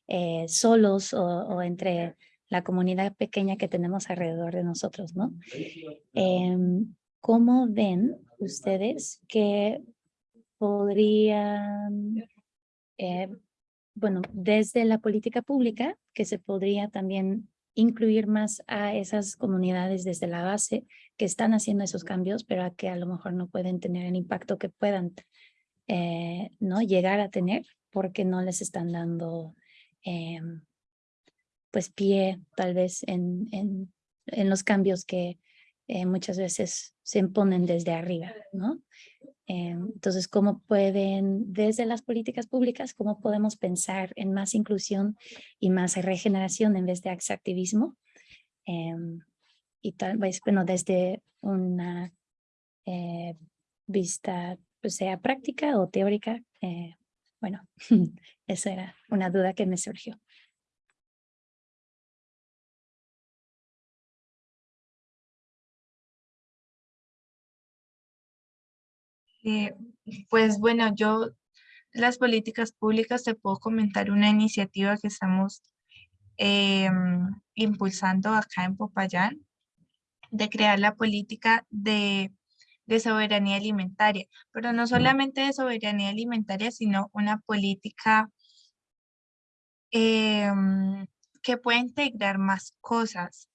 eh, solos o, entre la comunidad pequeña que tenemos alrededor de nosotros, ¿no? Em, ¿Cómo ven ustedes que podrían eh, bueno, desde la política pública, que se podría también incluir más a esas comunidades desde la base que están haciendo esos cambios, pero a que a lo mejor no pueden tener el impacto que puedan eh, ¿no? llegar a tener porque no les están dando em, pues pie tal vez en, en, en los cambios que eh, muchas veces se imponen desde arriba, ¿no? Eh, entonces, ¿cómo pueden, desde las políticas públicas, cómo podemos pensar en más inclusión y más regeneración en vez de extractivismo? Eh, y tal vez, bueno, desde una eh, vista, pues sea práctica o teórica, bueno, esa era una duda que me surgió. Eh, pues bueno, yo las políticas públicas te puedo comentar una iniciativa que estamos em, impulsando acá en Popayán de crear la política de, de soberanía alimentaria, pero no solamente de soberanía alimentaria, sino una política em, que pueda integrar más cosas,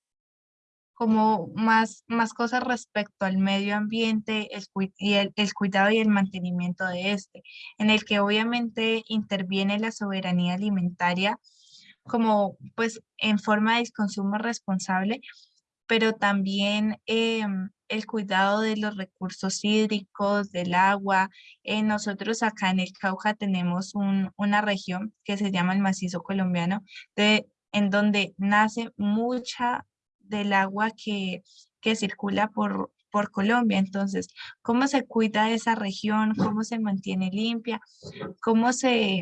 como más, más cosas respecto al medio ambiente el, y el, el, cuidado y el mantenimiento de este, en el que obviamente interviene la soberanía alimentaria como pues en forma de consumo responsable, pero también em, el cuidado de los recursos hídricos, del agua. Eh, nosotros acá en el Cauca tenemos un, una región que se llama el macizo colombiano, en donde nace mucha del agua que, que circula por, por Colombia. Entonces, ¿cómo se cuida esa región? ¿Cómo se mantiene limpia? ¿Cómo se,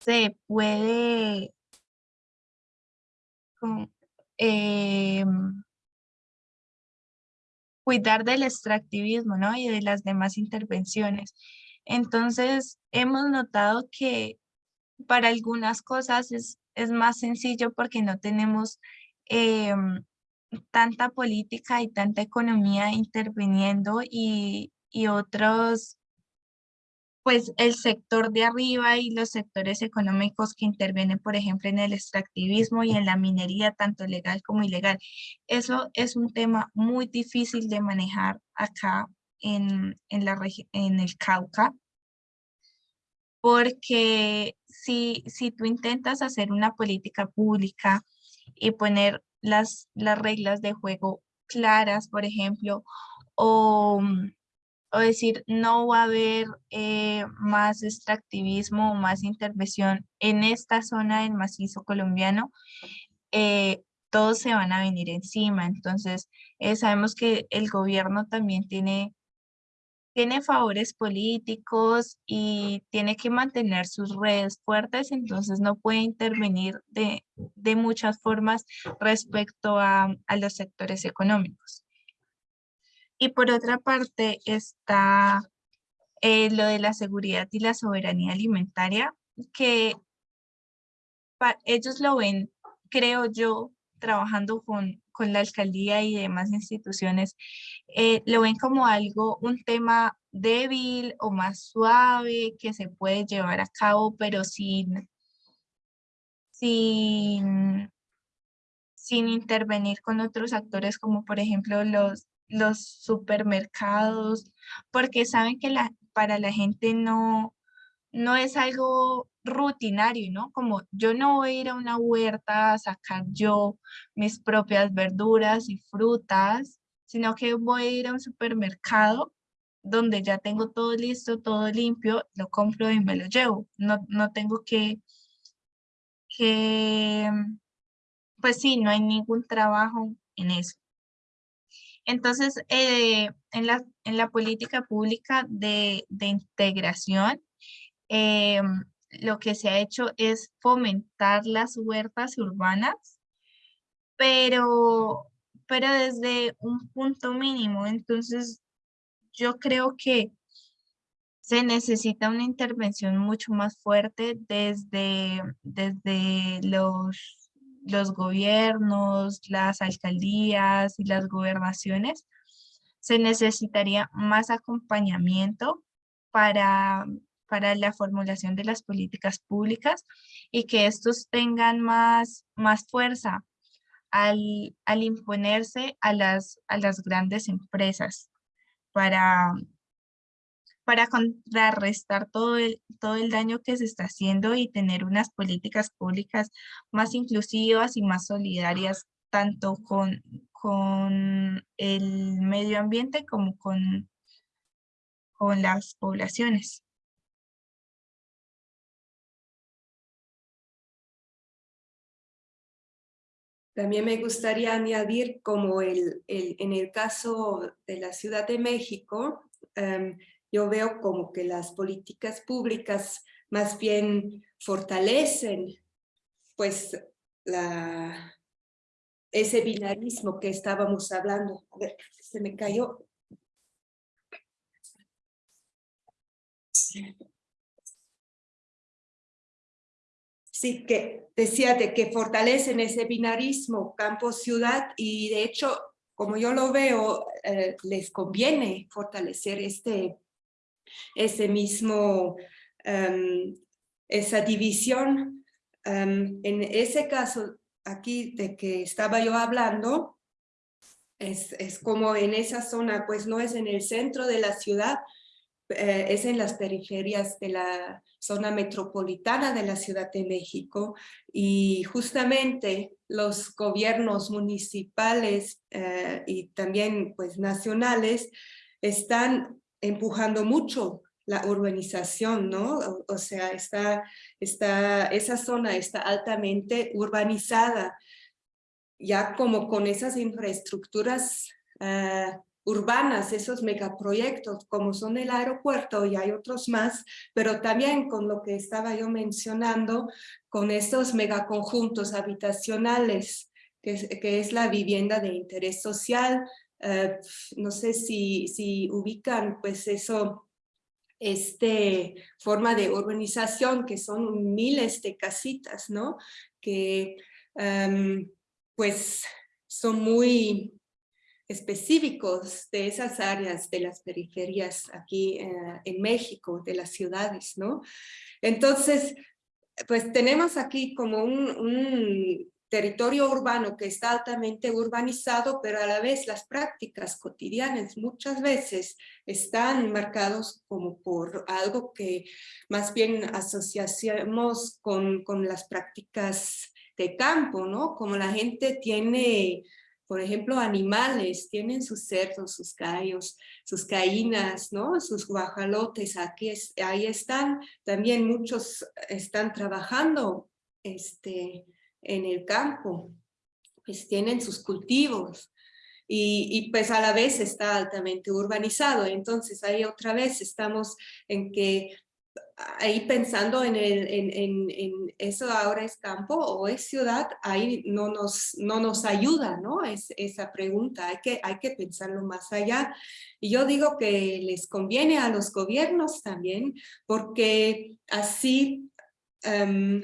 se puede em, cuidar del extractivismo ¿no? y de las demás intervenciones? Entonces, hemos notado que para algunas cosas es, es más sencillo porque no tenemos Em, tanta política y tanta economía interviniendo y, y otros, pues el sector de arriba y los sectores económicos que intervienen, por ejemplo, en el extractivismo y en la minería, tanto legal como ilegal. Eso es un tema muy difícil de manejar acá en, en, el Cauca, porque si, si tú intentas hacer una política pública y poner las, las reglas de juego claras, por ejemplo, o, o decir no va a haber eh, más extractivismo o más intervención en esta zona del macizo colombiano, eh, todos se van a venir encima. Entonces, eh, sabemos que el gobierno también tiene tiene favores políticos y tiene que mantener sus redes fuertes, entonces no puede intervenir de, de muchas formas respecto a, a los sectores económicos. Y por otra parte está eh, lo de la seguridad y la soberanía alimentaria, que ellos lo ven, creo yo, trabajando con, con la alcaldía y demás instituciones, eh, lo ven como algo, un tema débil o más suave que se puede llevar a cabo, pero sin, sin, sin intervenir con otros actores como por ejemplo los, los supermercados, porque saben que la, para la gente no, no es algo rutinario, ¿no? Como yo no voy a ir a una huerta a sacar yo mis propias verduras y frutas, sino que voy a ir a un supermercado donde ya tengo todo listo, todo limpio, lo compro y me lo llevo. No, no tengo que, que, pues sí, no hay ningún trabajo en eso. Entonces, eh, en, la, en la política pública de, de integración, eh, lo que se ha hecho es fomentar las huertas urbanas, pero, pero desde un punto mínimo. Entonces, yo creo que se necesita una intervención mucho más fuerte desde, desde los, los gobiernos, las alcaldías y las gobernaciones. Se necesitaría más acompañamiento para, para la formulación de las políticas públicas y que estos tengan más, más fuerza al, al imponerse a las, a las grandes empresas para, para contrarrestar todo el, todo el daño que se está haciendo y tener unas políticas públicas más inclusivas y más solidarias, tanto con, con el medio ambiente como con, con las poblaciones. También me gustaría añadir como el, en el caso de la Ciudad de México, em, yo veo como que las políticas públicas más bien fortalecen pues la, ese binarismo que estábamos hablando. A ver, se me cayó. sí que decía de que fortalecen ese binarismo campo-ciudad y de hecho, como yo lo veo, eh, les conviene fortalecer este, ese mismo, em, esa división. Em, en ese caso aquí de que estaba yo hablando, es, es como en esa zona, pues no es en el centro de la ciudad, eh, es en las periferias de la zona metropolitana de la Ciudad de México y justamente los gobiernos municipales eh, y también pues nacionales están empujando mucho la urbanización, ¿no? O, sea, está, está, esa zona está altamente urbanizada, ya como con esas infraestructuras uh, urbanas, esos megaproyectos como son el aeropuerto y hay otros más, pero también con lo que estaba yo mencionando, con estos megaconjuntos habitacionales, que es la vivienda de interés social. Eh, no sé si, si ubican pues eso, este forma de urbanización que son miles de casitas, ¿no? Que em, pues son muy específicos de esas áreas de las periferias aquí eh, en México, de las ciudades, ¿no? Entonces, pues tenemos aquí como un, territorio urbano que está altamente urbanizado, pero a la vez las prácticas cotidianas muchas veces están marcados como por algo que más bien asociamos con, con las prácticas de campo, ¿no? Como la gente tiene por ejemplo, animales tienen sus cerdos, sus gallos, sus caínas, ¿no? sus guajalotes, aquí ahí están. También muchos están trabajando este, en el campo, pues tienen sus cultivos. Y, y, pues a la vez está altamente urbanizado. Entonces ahí otra vez estamos en que ahí pensando en, el, en, en, en, eso ahora es campo o es ciudad, ahí no nos, no nos ayuda, ¿no? Es, esa pregunta, hay que, hay que pensarlo más allá. Y yo digo que les conviene a los gobiernos también, porque así um,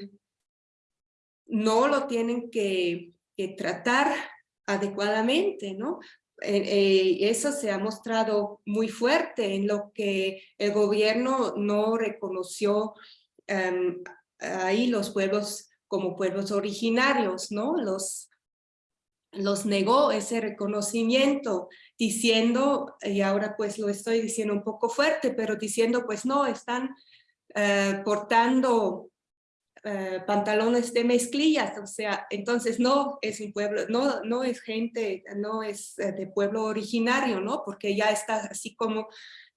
no lo tienen que, tratar adecuadamente, ¿no? Eh, eh, eso se ha mostrado muy fuerte en lo que el gobierno no reconoció em, ahí los pueblos como pueblos originarios, ¿no? Los, los negó ese reconocimiento diciendo, y ahora pues lo estoy diciendo un poco fuerte, pero diciendo pues no, están eh, portando eh, pantalones de mezclillas, o sea, entonces no es un pueblo, no, no es gente, no es eh, de pueblo originario, ¿no? Porque ya está así como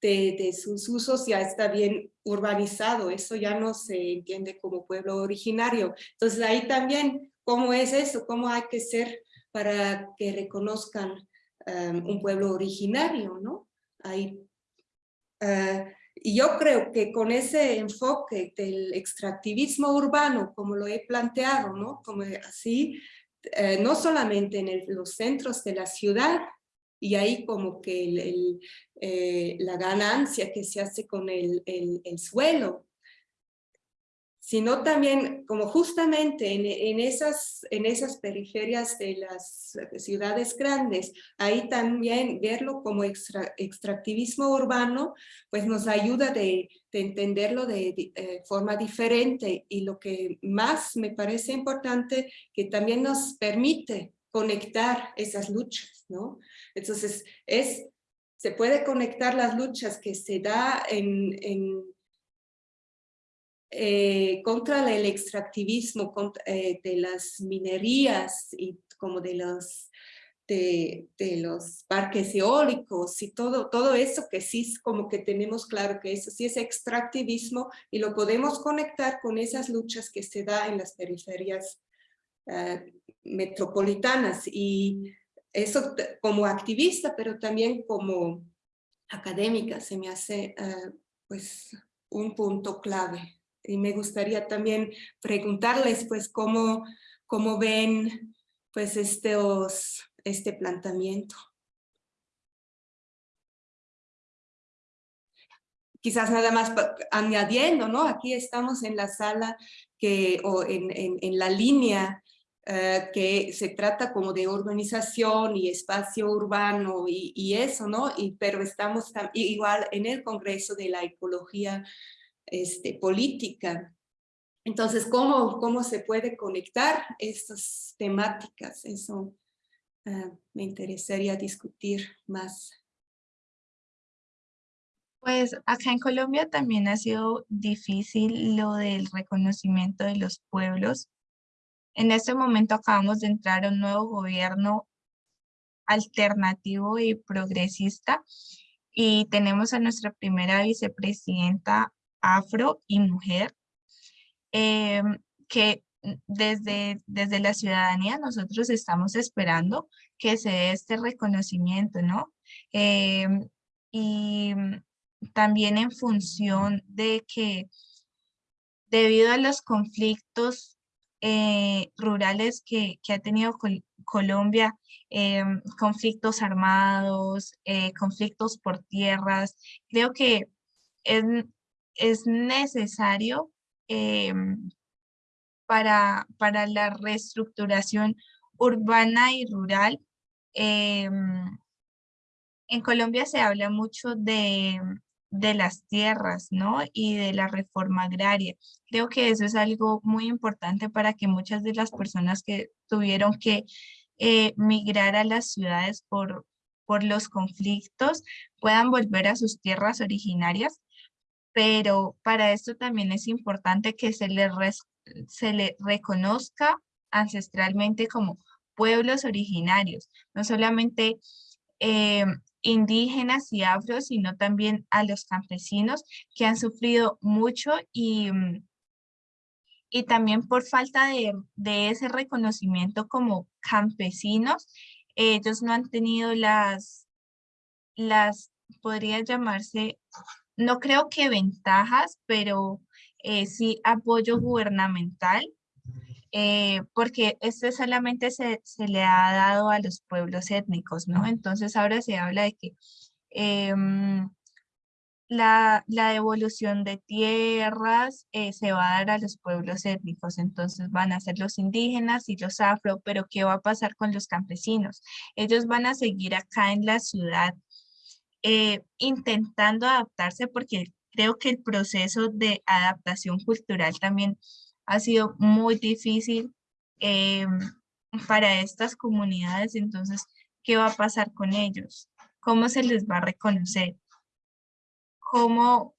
de, de, sus usos ya está bien urbanizado, eso ya no se entiende como pueblo originario. Entonces ahí también, ¿cómo es eso? ¿Cómo hay que ser para que reconozcan um, un pueblo originario, ¿no? Ahí, y yo creo que con ese enfoque del extractivismo urbano, como lo he planteado, ¿no? Como así, eh, no solamente en los centros de la ciudad, y ahí como que eh, la ganancia que se hace con el, el suelo, sino también como justamente en, esas, en esas periferias de las ciudades grandes, ahí también verlo como extractivismo urbano, pues nos ayuda de, entenderlo de, eh, forma diferente y lo que más me parece importante, que también nos permite conectar esas luchas, ¿no? Entonces, es, se puede conectar las luchas que se da en, en eh, contra el extractivismo eh, de las minerías y como de los, de, los parques eólicos y todo, todo eso que sí es como que tenemos claro que eso sí es extractivismo y lo podemos conectar con esas luchas que se da en las periferias eh, metropolitanas. Y eso como activista pero también como académica se me hace pues un punto clave y me gustaría también preguntarles pues cómo, cómo ven pues este planteamiento. Quizás nada más añadiendo, ¿no? Aquí estamos en la sala que, o en, en, la línea eh, que se trata como de organización y espacio urbano y, eso, ¿no? Pero estamos igual en el Congreso de la Ecología este, política. Entonces, ¿cómo, ¿cómo se puede conectar estas temáticas? Eso uh, me interesaría discutir más. Pues acá en Colombia también ha sido difícil lo del reconocimiento de los pueblos. En este momento acabamos de entrar a un nuevo gobierno alternativo y progresista y tenemos a nuestra primera vicepresidenta afro y mujer, em, que desde, desde la ciudadanía nosotros estamos esperando que se dé este reconocimiento, ¿no? Em, y también en función de que debido a los conflictos eh, rurales que, que, ha tenido Colombia, em, conflictos armados, eh, conflictos por tierras, creo que es, es necesario em, para, para la reestructuración urbana y rural. Em, en Colombia se habla mucho de, de las tierras, ¿no? Y de la reforma agraria. Creo que eso es algo muy importante para que muchas de las personas que tuvieron que eh, migrar a las ciudades por, por los conflictos puedan volver a sus tierras originarias pero para esto también es importante que se le, se le reconozca ancestralmente como pueblos originarios, no solamente eh, indígenas y afros, sino también a los campesinos que han sufrido mucho y, mm, y también por falta de, de ese reconocimiento como campesinos, ellos no han tenido las, las podría llamarse no creo que ventajas, pero eh, sí apoyo gubernamental, eh, porque este solamente se, se, le ha dado a los pueblos étnicos, ¿no? Entonces ahora se habla de que em, la, la, devolución de tierras eh, se va a dar a los pueblos étnicos, entonces van a ser los indígenas y los afro, pero ¿qué va a pasar con los campesinos? Ellos van a seguir acá en la ciudad eh, intentando adaptarse porque creo que el proceso de adaptación cultural también ha sido muy difícil eh, para estas comunidades, entonces, ¿qué va a pasar con ellos? ¿Cómo se les va a reconocer? ¿Cómo,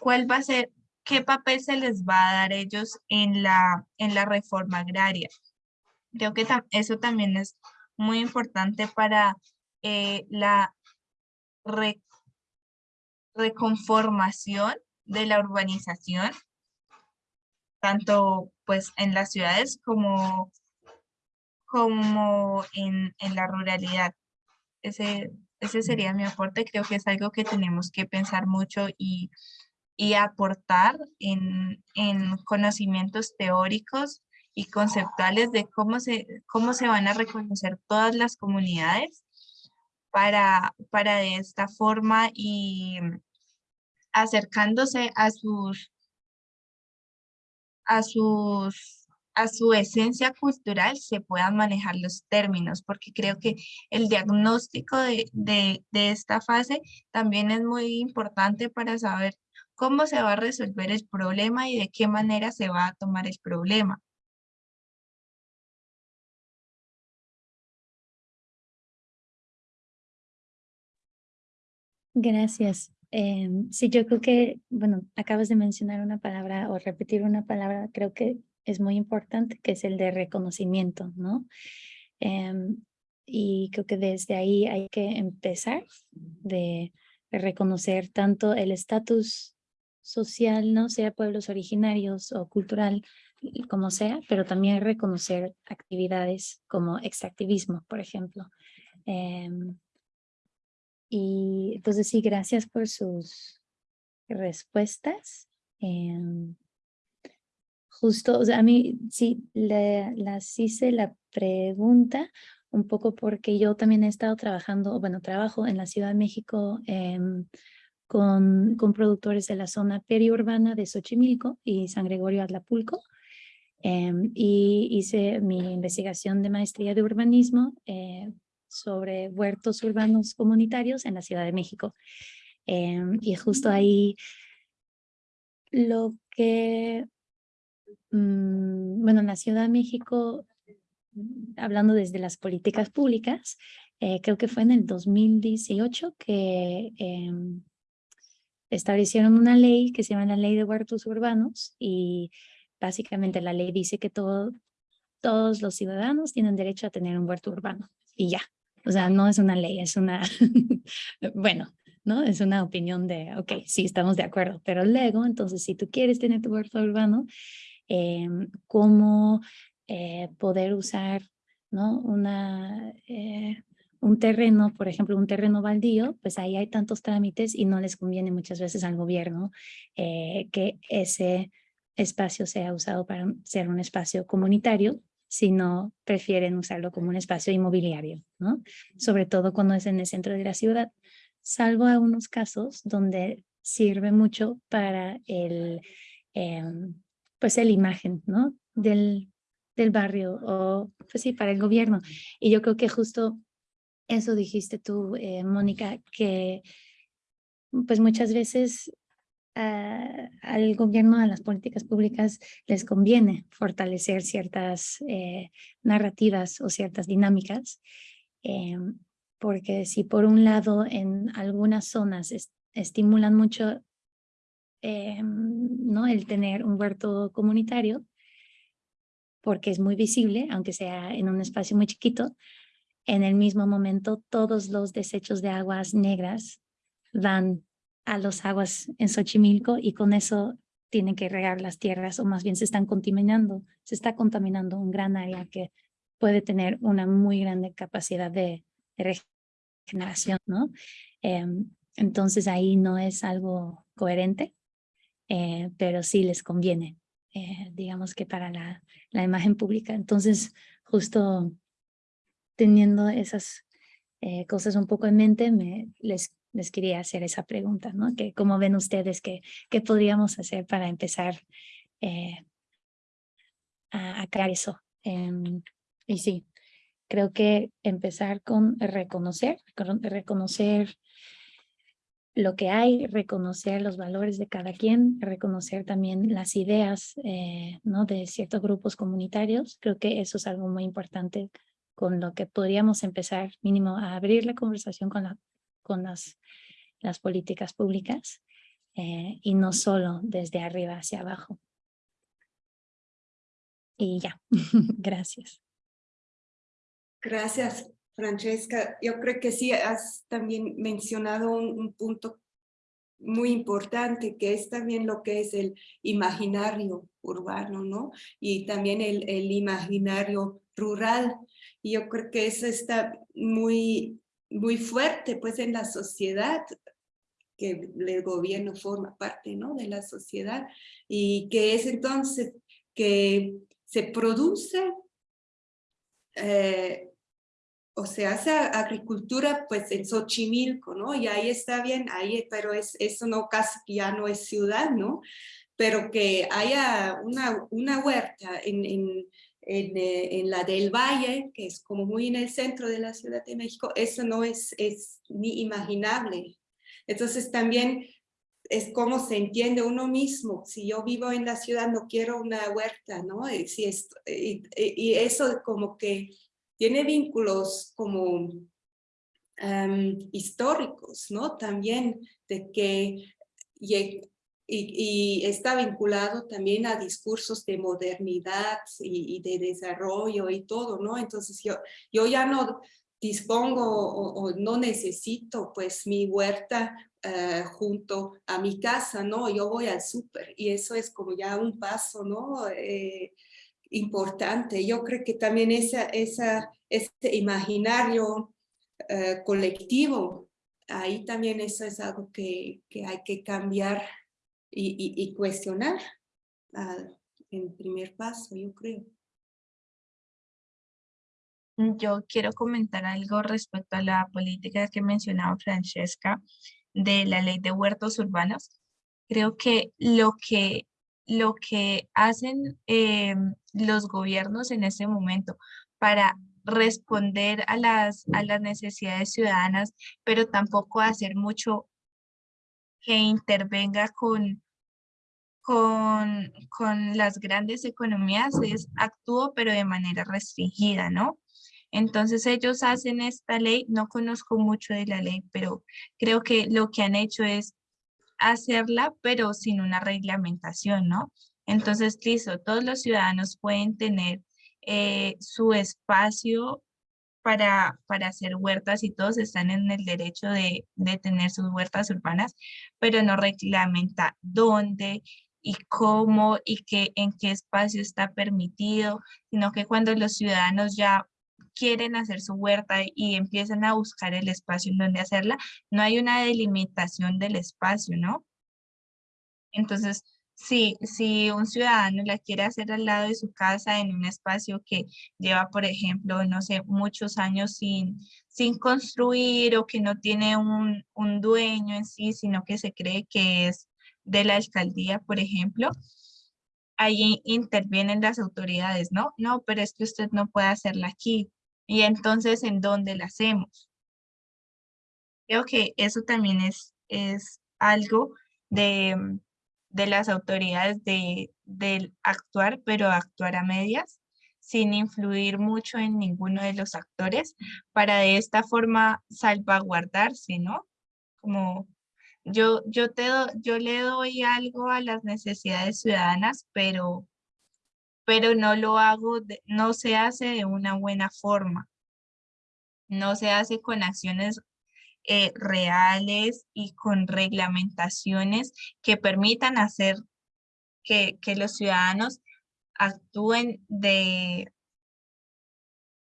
cuál va a ser, qué papel se les va a dar ellos en la, en la reforma agraria? Creo que eso también es muy importante para eh, la reconformación de la urbanización, tanto pues en las ciudades como, como en, en la ruralidad. Ese, ese sería mi aporte, creo que es algo que tenemos que pensar mucho y, y aportar en, en, conocimientos teóricos y conceptuales de cómo se, cómo se van a reconocer todas las comunidades para, para de esta forma y acercándose a sus, a sus, a su esencia cultural se puedan manejar los términos, porque creo que el diagnóstico de, de, de esta fase también es muy importante para saber cómo se va a resolver el problema y de qué manera se va a tomar el problema. Gracias. Eh, sí, yo creo que, bueno, acabas de mencionar una palabra o repetir una palabra, creo que es muy importante, que es el de reconocimiento, ¿no? Eh, y creo que desde ahí hay que empezar de, de reconocer tanto el estatus social, no sea pueblos originarios o cultural, como sea, pero también reconocer actividades como extractivismo, por ejemplo. Eh, y entonces sí, gracias por sus respuestas. Em, justo, o sea, a mí sí, le, las hice la pregunta un poco porque yo también he estado trabajando, bueno, trabajo en la Ciudad de México em, con, con productores de la zona periurbana de Xochimilco y San Gregorio Atlapulco. Em, y hice mi investigación de maestría de urbanismo eh, sobre huertos urbanos comunitarios en la Ciudad de México. Em, y justo ahí lo que, mm, bueno, en la Ciudad de México, hablando desde las políticas públicas, eh, creo que fue en el 2018 que em, establecieron una ley que se llama la Ley de Huertos Urbanos y básicamente la ley dice que todo, todos los ciudadanos tienen derecho a tener un huerto urbano y ya. O sea, no es una ley, es una, bueno, ¿no? Es una opinión de, ok, sí, estamos de acuerdo, pero luego, entonces, si tú quieres tener tu huerto urbano, eh, ¿cómo eh, poder usar, ¿no? Una, eh, un terreno, por ejemplo, un terreno baldío, pues ahí hay tantos trámites y no les conviene muchas veces al gobierno eh, que ese espacio sea usado para ser un espacio comunitario, sino prefieren usarlo como un espacio inmobiliario, ¿no? Sobre todo cuando es en el centro de la ciudad, salvo algunos casos donde sirve mucho para el, em, pues el imagen, ¿no? Del, del barrio o, pues sí, para el gobierno. Y yo creo que justo eso dijiste tú, eh, Mónica, que pues muchas veces al gobierno, a las políticas públicas, les conviene fortalecer ciertas eh, narrativas o ciertas dinámicas, em, porque si por un lado en algunas zonas estimulan mucho em, ¿no? el tener un huerto comunitario, porque es muy visible, aunque sea en un espacio muy chiquito, en el mismo momento todos los desechos de aguas negras van a los aguas en Xochimilco y con eso tienen que regar las tierras o más bien se están contaminando, se está contaminando un gran área que puede tener una muy grande capacidad de, regeneración, ¿no? Em, entonces ahí no es algo coherente eh, pero sí les conviene, eh, digamos que para la, la imagen pública. Entonces, justo teniendo esas eh, cosas un poco en mente, me, les, les quería hacer esa pregunta, ¿no? Que, ¿Cómo ven ustedes que, podríamos hacer para empezar a, a, crear eso? Em, y sí, creo que empezar con reconocer, reconocer lo que hay, reconocer los valores de cada quien, reconocer también las ideas eh, ¿no? de ciertos grupos comunitarios. Creo que eso es algo muy importante con lo que podríamos empezar mínimo a abrir la conversación con, la, con las, políticas públicas eh, y no solo desde arriba hacia abajo. Y ya, gracias. Gracias. Francesca, yo creo que sí has también mencionado un, punto muy importante, que es también lo que es el imaginario urbano, ¿no? Y también el, el imaginario rural. Y yo creo que eso está muy, muy fuerte, pues, en la sociedad, que el gobierno forma parte, ¿no? De la sociedad. Y que es entonces que se produce eh, o se hace agricultura pues en Xochimilco, ¿no? Y ahí está bien, ahí, pero es, eso no casi ya no es ciudad, ¿no? Pero que haya una, una huerta en, en, en, eh, en, la del Valle, que es como muy en el centro de la Ciudad de México, eso no es, es ni imaginable. Entonces también es como se entiende uno mismo. Si yo vivo en la ciudad, no quiero una huerta, ¿no? Y, si esto, y, y eso como que tiene vínculos como históricos, ¿no? También de que y, y, está vinculado también a discursos de modernidad y, de desarrollo y todo, ¿no? Entonces yo, yo ya no dispongo o, no necesito pues mi huerta eh, junto a mi casa, ¿no? Yo voy al súper y eso es como ya un paso, ¿no? Eh, importante. Yo creo que también esa, esa, ese imaginario eh, colectivo, ahí también eso es algo que, que hay que cambiar y, cuestionar uh, en primer paso, yo creo. Yo quiero comentar algo respecto a la política que mencionaba Francesca de la ley de huertos urbanos. Creo que lo que lo que hacen eh, los gobiernos en este momento para responder a las, a las necesidades ciudadanas, pero tampoco hacer mucho que intervenga con, con, con las grandes economías, es actúo pero de manera restringida, ¿no? Entonces ellos hacen esta ley, no conozco mucho de la ley, pero creo que lo que han hecho es hacerla, pero sin una reglamentación, ¿no? Entonces, listo, todos los ciudadanos pueden tener eh, su espacio para, para hacer huertas y todos están en el derecho de, de tener sus huertas urbanas, pero no reglamenta dónde y cómo y qué, en qué espacio está permitido, sino que cuando los ciudadanos ya quieren hacer su huerta y empiezan a buscar el espacio en donde hacerla, no hay una delimitación del espacio, ¿no? Entonces, si, si un ciudadano la quiere hacer al lado de su casa en un espacio que lleva, por ejemplo, no sé, muchos años sin, sin construir o que no tiene un, un dueño en sí, sino que se cree que es de la alcaldía, por ejemplo, ahí intervienen las autoridades, ¿no? No, pero es que usted no puede hacerla aquí. Y entonces, ¿en dónde la hacemos? Creo que eso también es, es algo de, de las autoridades de, actuar, pero actuar a medias, sin influir mucho en ninguno de los actores, para de esta forma salvaguardarse, ¿no? Como yo, yo, te yo le doy algo a las necesidades ciudadanas, pero pero no lo hago, no se hace de una buena forma. No se hace con acciones eh, reales y con reglamentaciones que permitan hacer que, que los ciudadanos actúen de,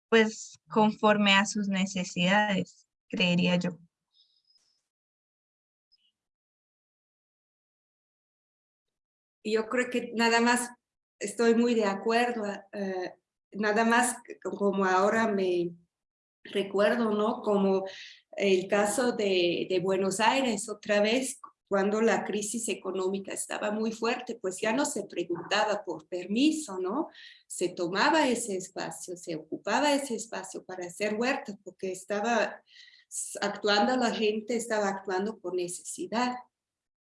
pues, conforme a sus necesidades, creería yo. Yo creo que nada más estoy muy de acuerdo, eh, nada más como ahora me recuerdo, ¿no? Como el caso de, de Buenos Aires, otra vez, cuando la crisis económica estaba muy fuerte, pues ya no se preguntaba por permiso, ¿no? Se tomaba ese espacio, se ocupaba ese espacio para hacer huertas, porque estaba actuando la gente, estaba actuando por necesidad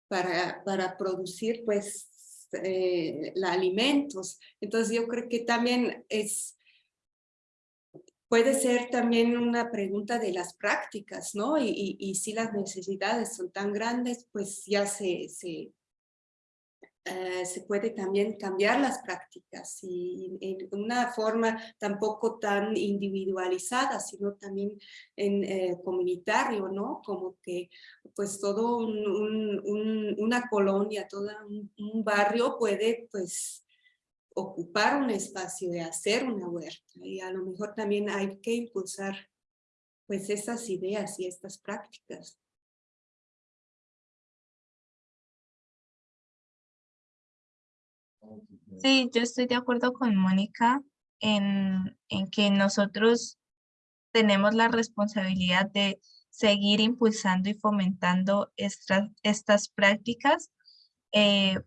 para, para producir, pues, eh, alimentos. Entonces yo creo que también es puede ser también una pregunta de las prácticas, ¿no? Y, y, si las necesidades son tan grandes, pues ya se, eh, se puede también cambiar las prácticas y en una forma tampoco tan individualizada, sino también en eh, comunitario, ¿no? Como que pues todo un, una colonia, todo un, un barrio puede pues ocupar un espacio, de hacer una huerta. Y a lo mejor también hay que impulsar pues esas ideas y estas prácticas. Sí, yo estoy de acuerdo con Mónica en, en que nosotros tenemos la responsabilidad de seguir impulsando y fomentando estas, estas prácticas eh,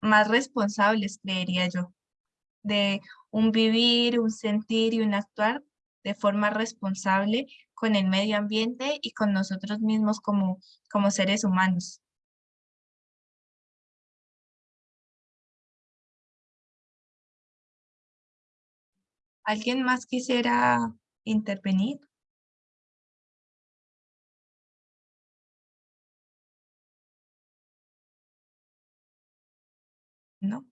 más responsables, creería yo, de un vivir, un sentir y un actuar de forma responsable con el medio ambiente y con nosotros mismos como, como seres humanos. ¿Alguien más quisiera intervenir? ¿no?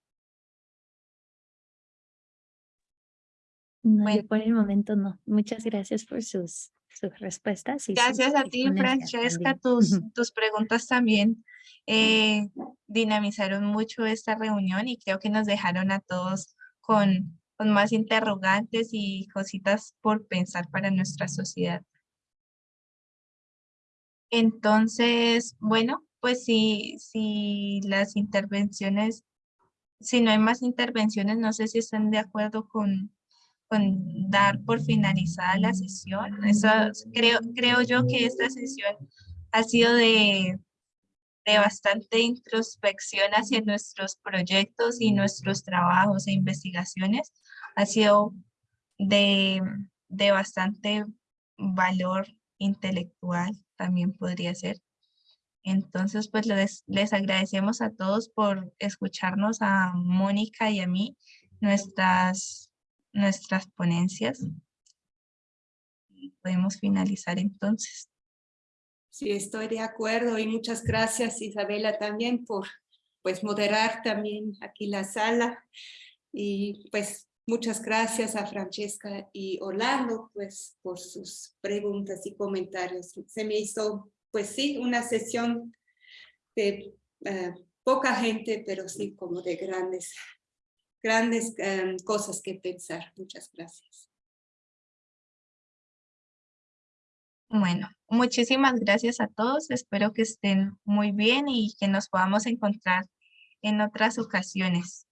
No, por el momento no. Muchas gracias por sus, sus respuestas. Y gracias a ti, Francesca. Tus, tus preguntas también eh, dinamizaron mucho esta reunión y creo que nos dejaron a todos con, con más interrogantes y cositas por pensar para nuestra sociedad. Entonces, bueno, pues si, si las intervenciones si no hay más intervenciones, no sé si están de acuerdo con, con dar por finalizada la sesión. Eso, creo, creo yo que esta sesión ha sido de, de bastante introspección hacia nuestros proyectos y nuestros trabajos e investigaciones. Ha sido de, de bastante valor intelectual, también podría ser. Entonces, pues les, les agradecemos a todos por escucharnos, a Mónica y a mí, nuestras, nuestras ponencias. Podemos finalizar entonces. Sí, estoy de acuerdo y muchas gracias Isabela también por pues moderar también aquí la sala y pues muchas gracias a Francesca y Orlando pues por sus preguntas y comentarios. Se me hizo pues sí, una sesión de eh, poca gente, pero sí como de grandes, grandes em, cosas que pensar. Muchas gracias. Bueno, muchísimas gracias a todos. Espero que estén muy bien y que nos podamos encontrar en otras ocasiones.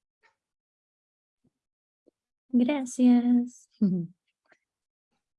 Gracias.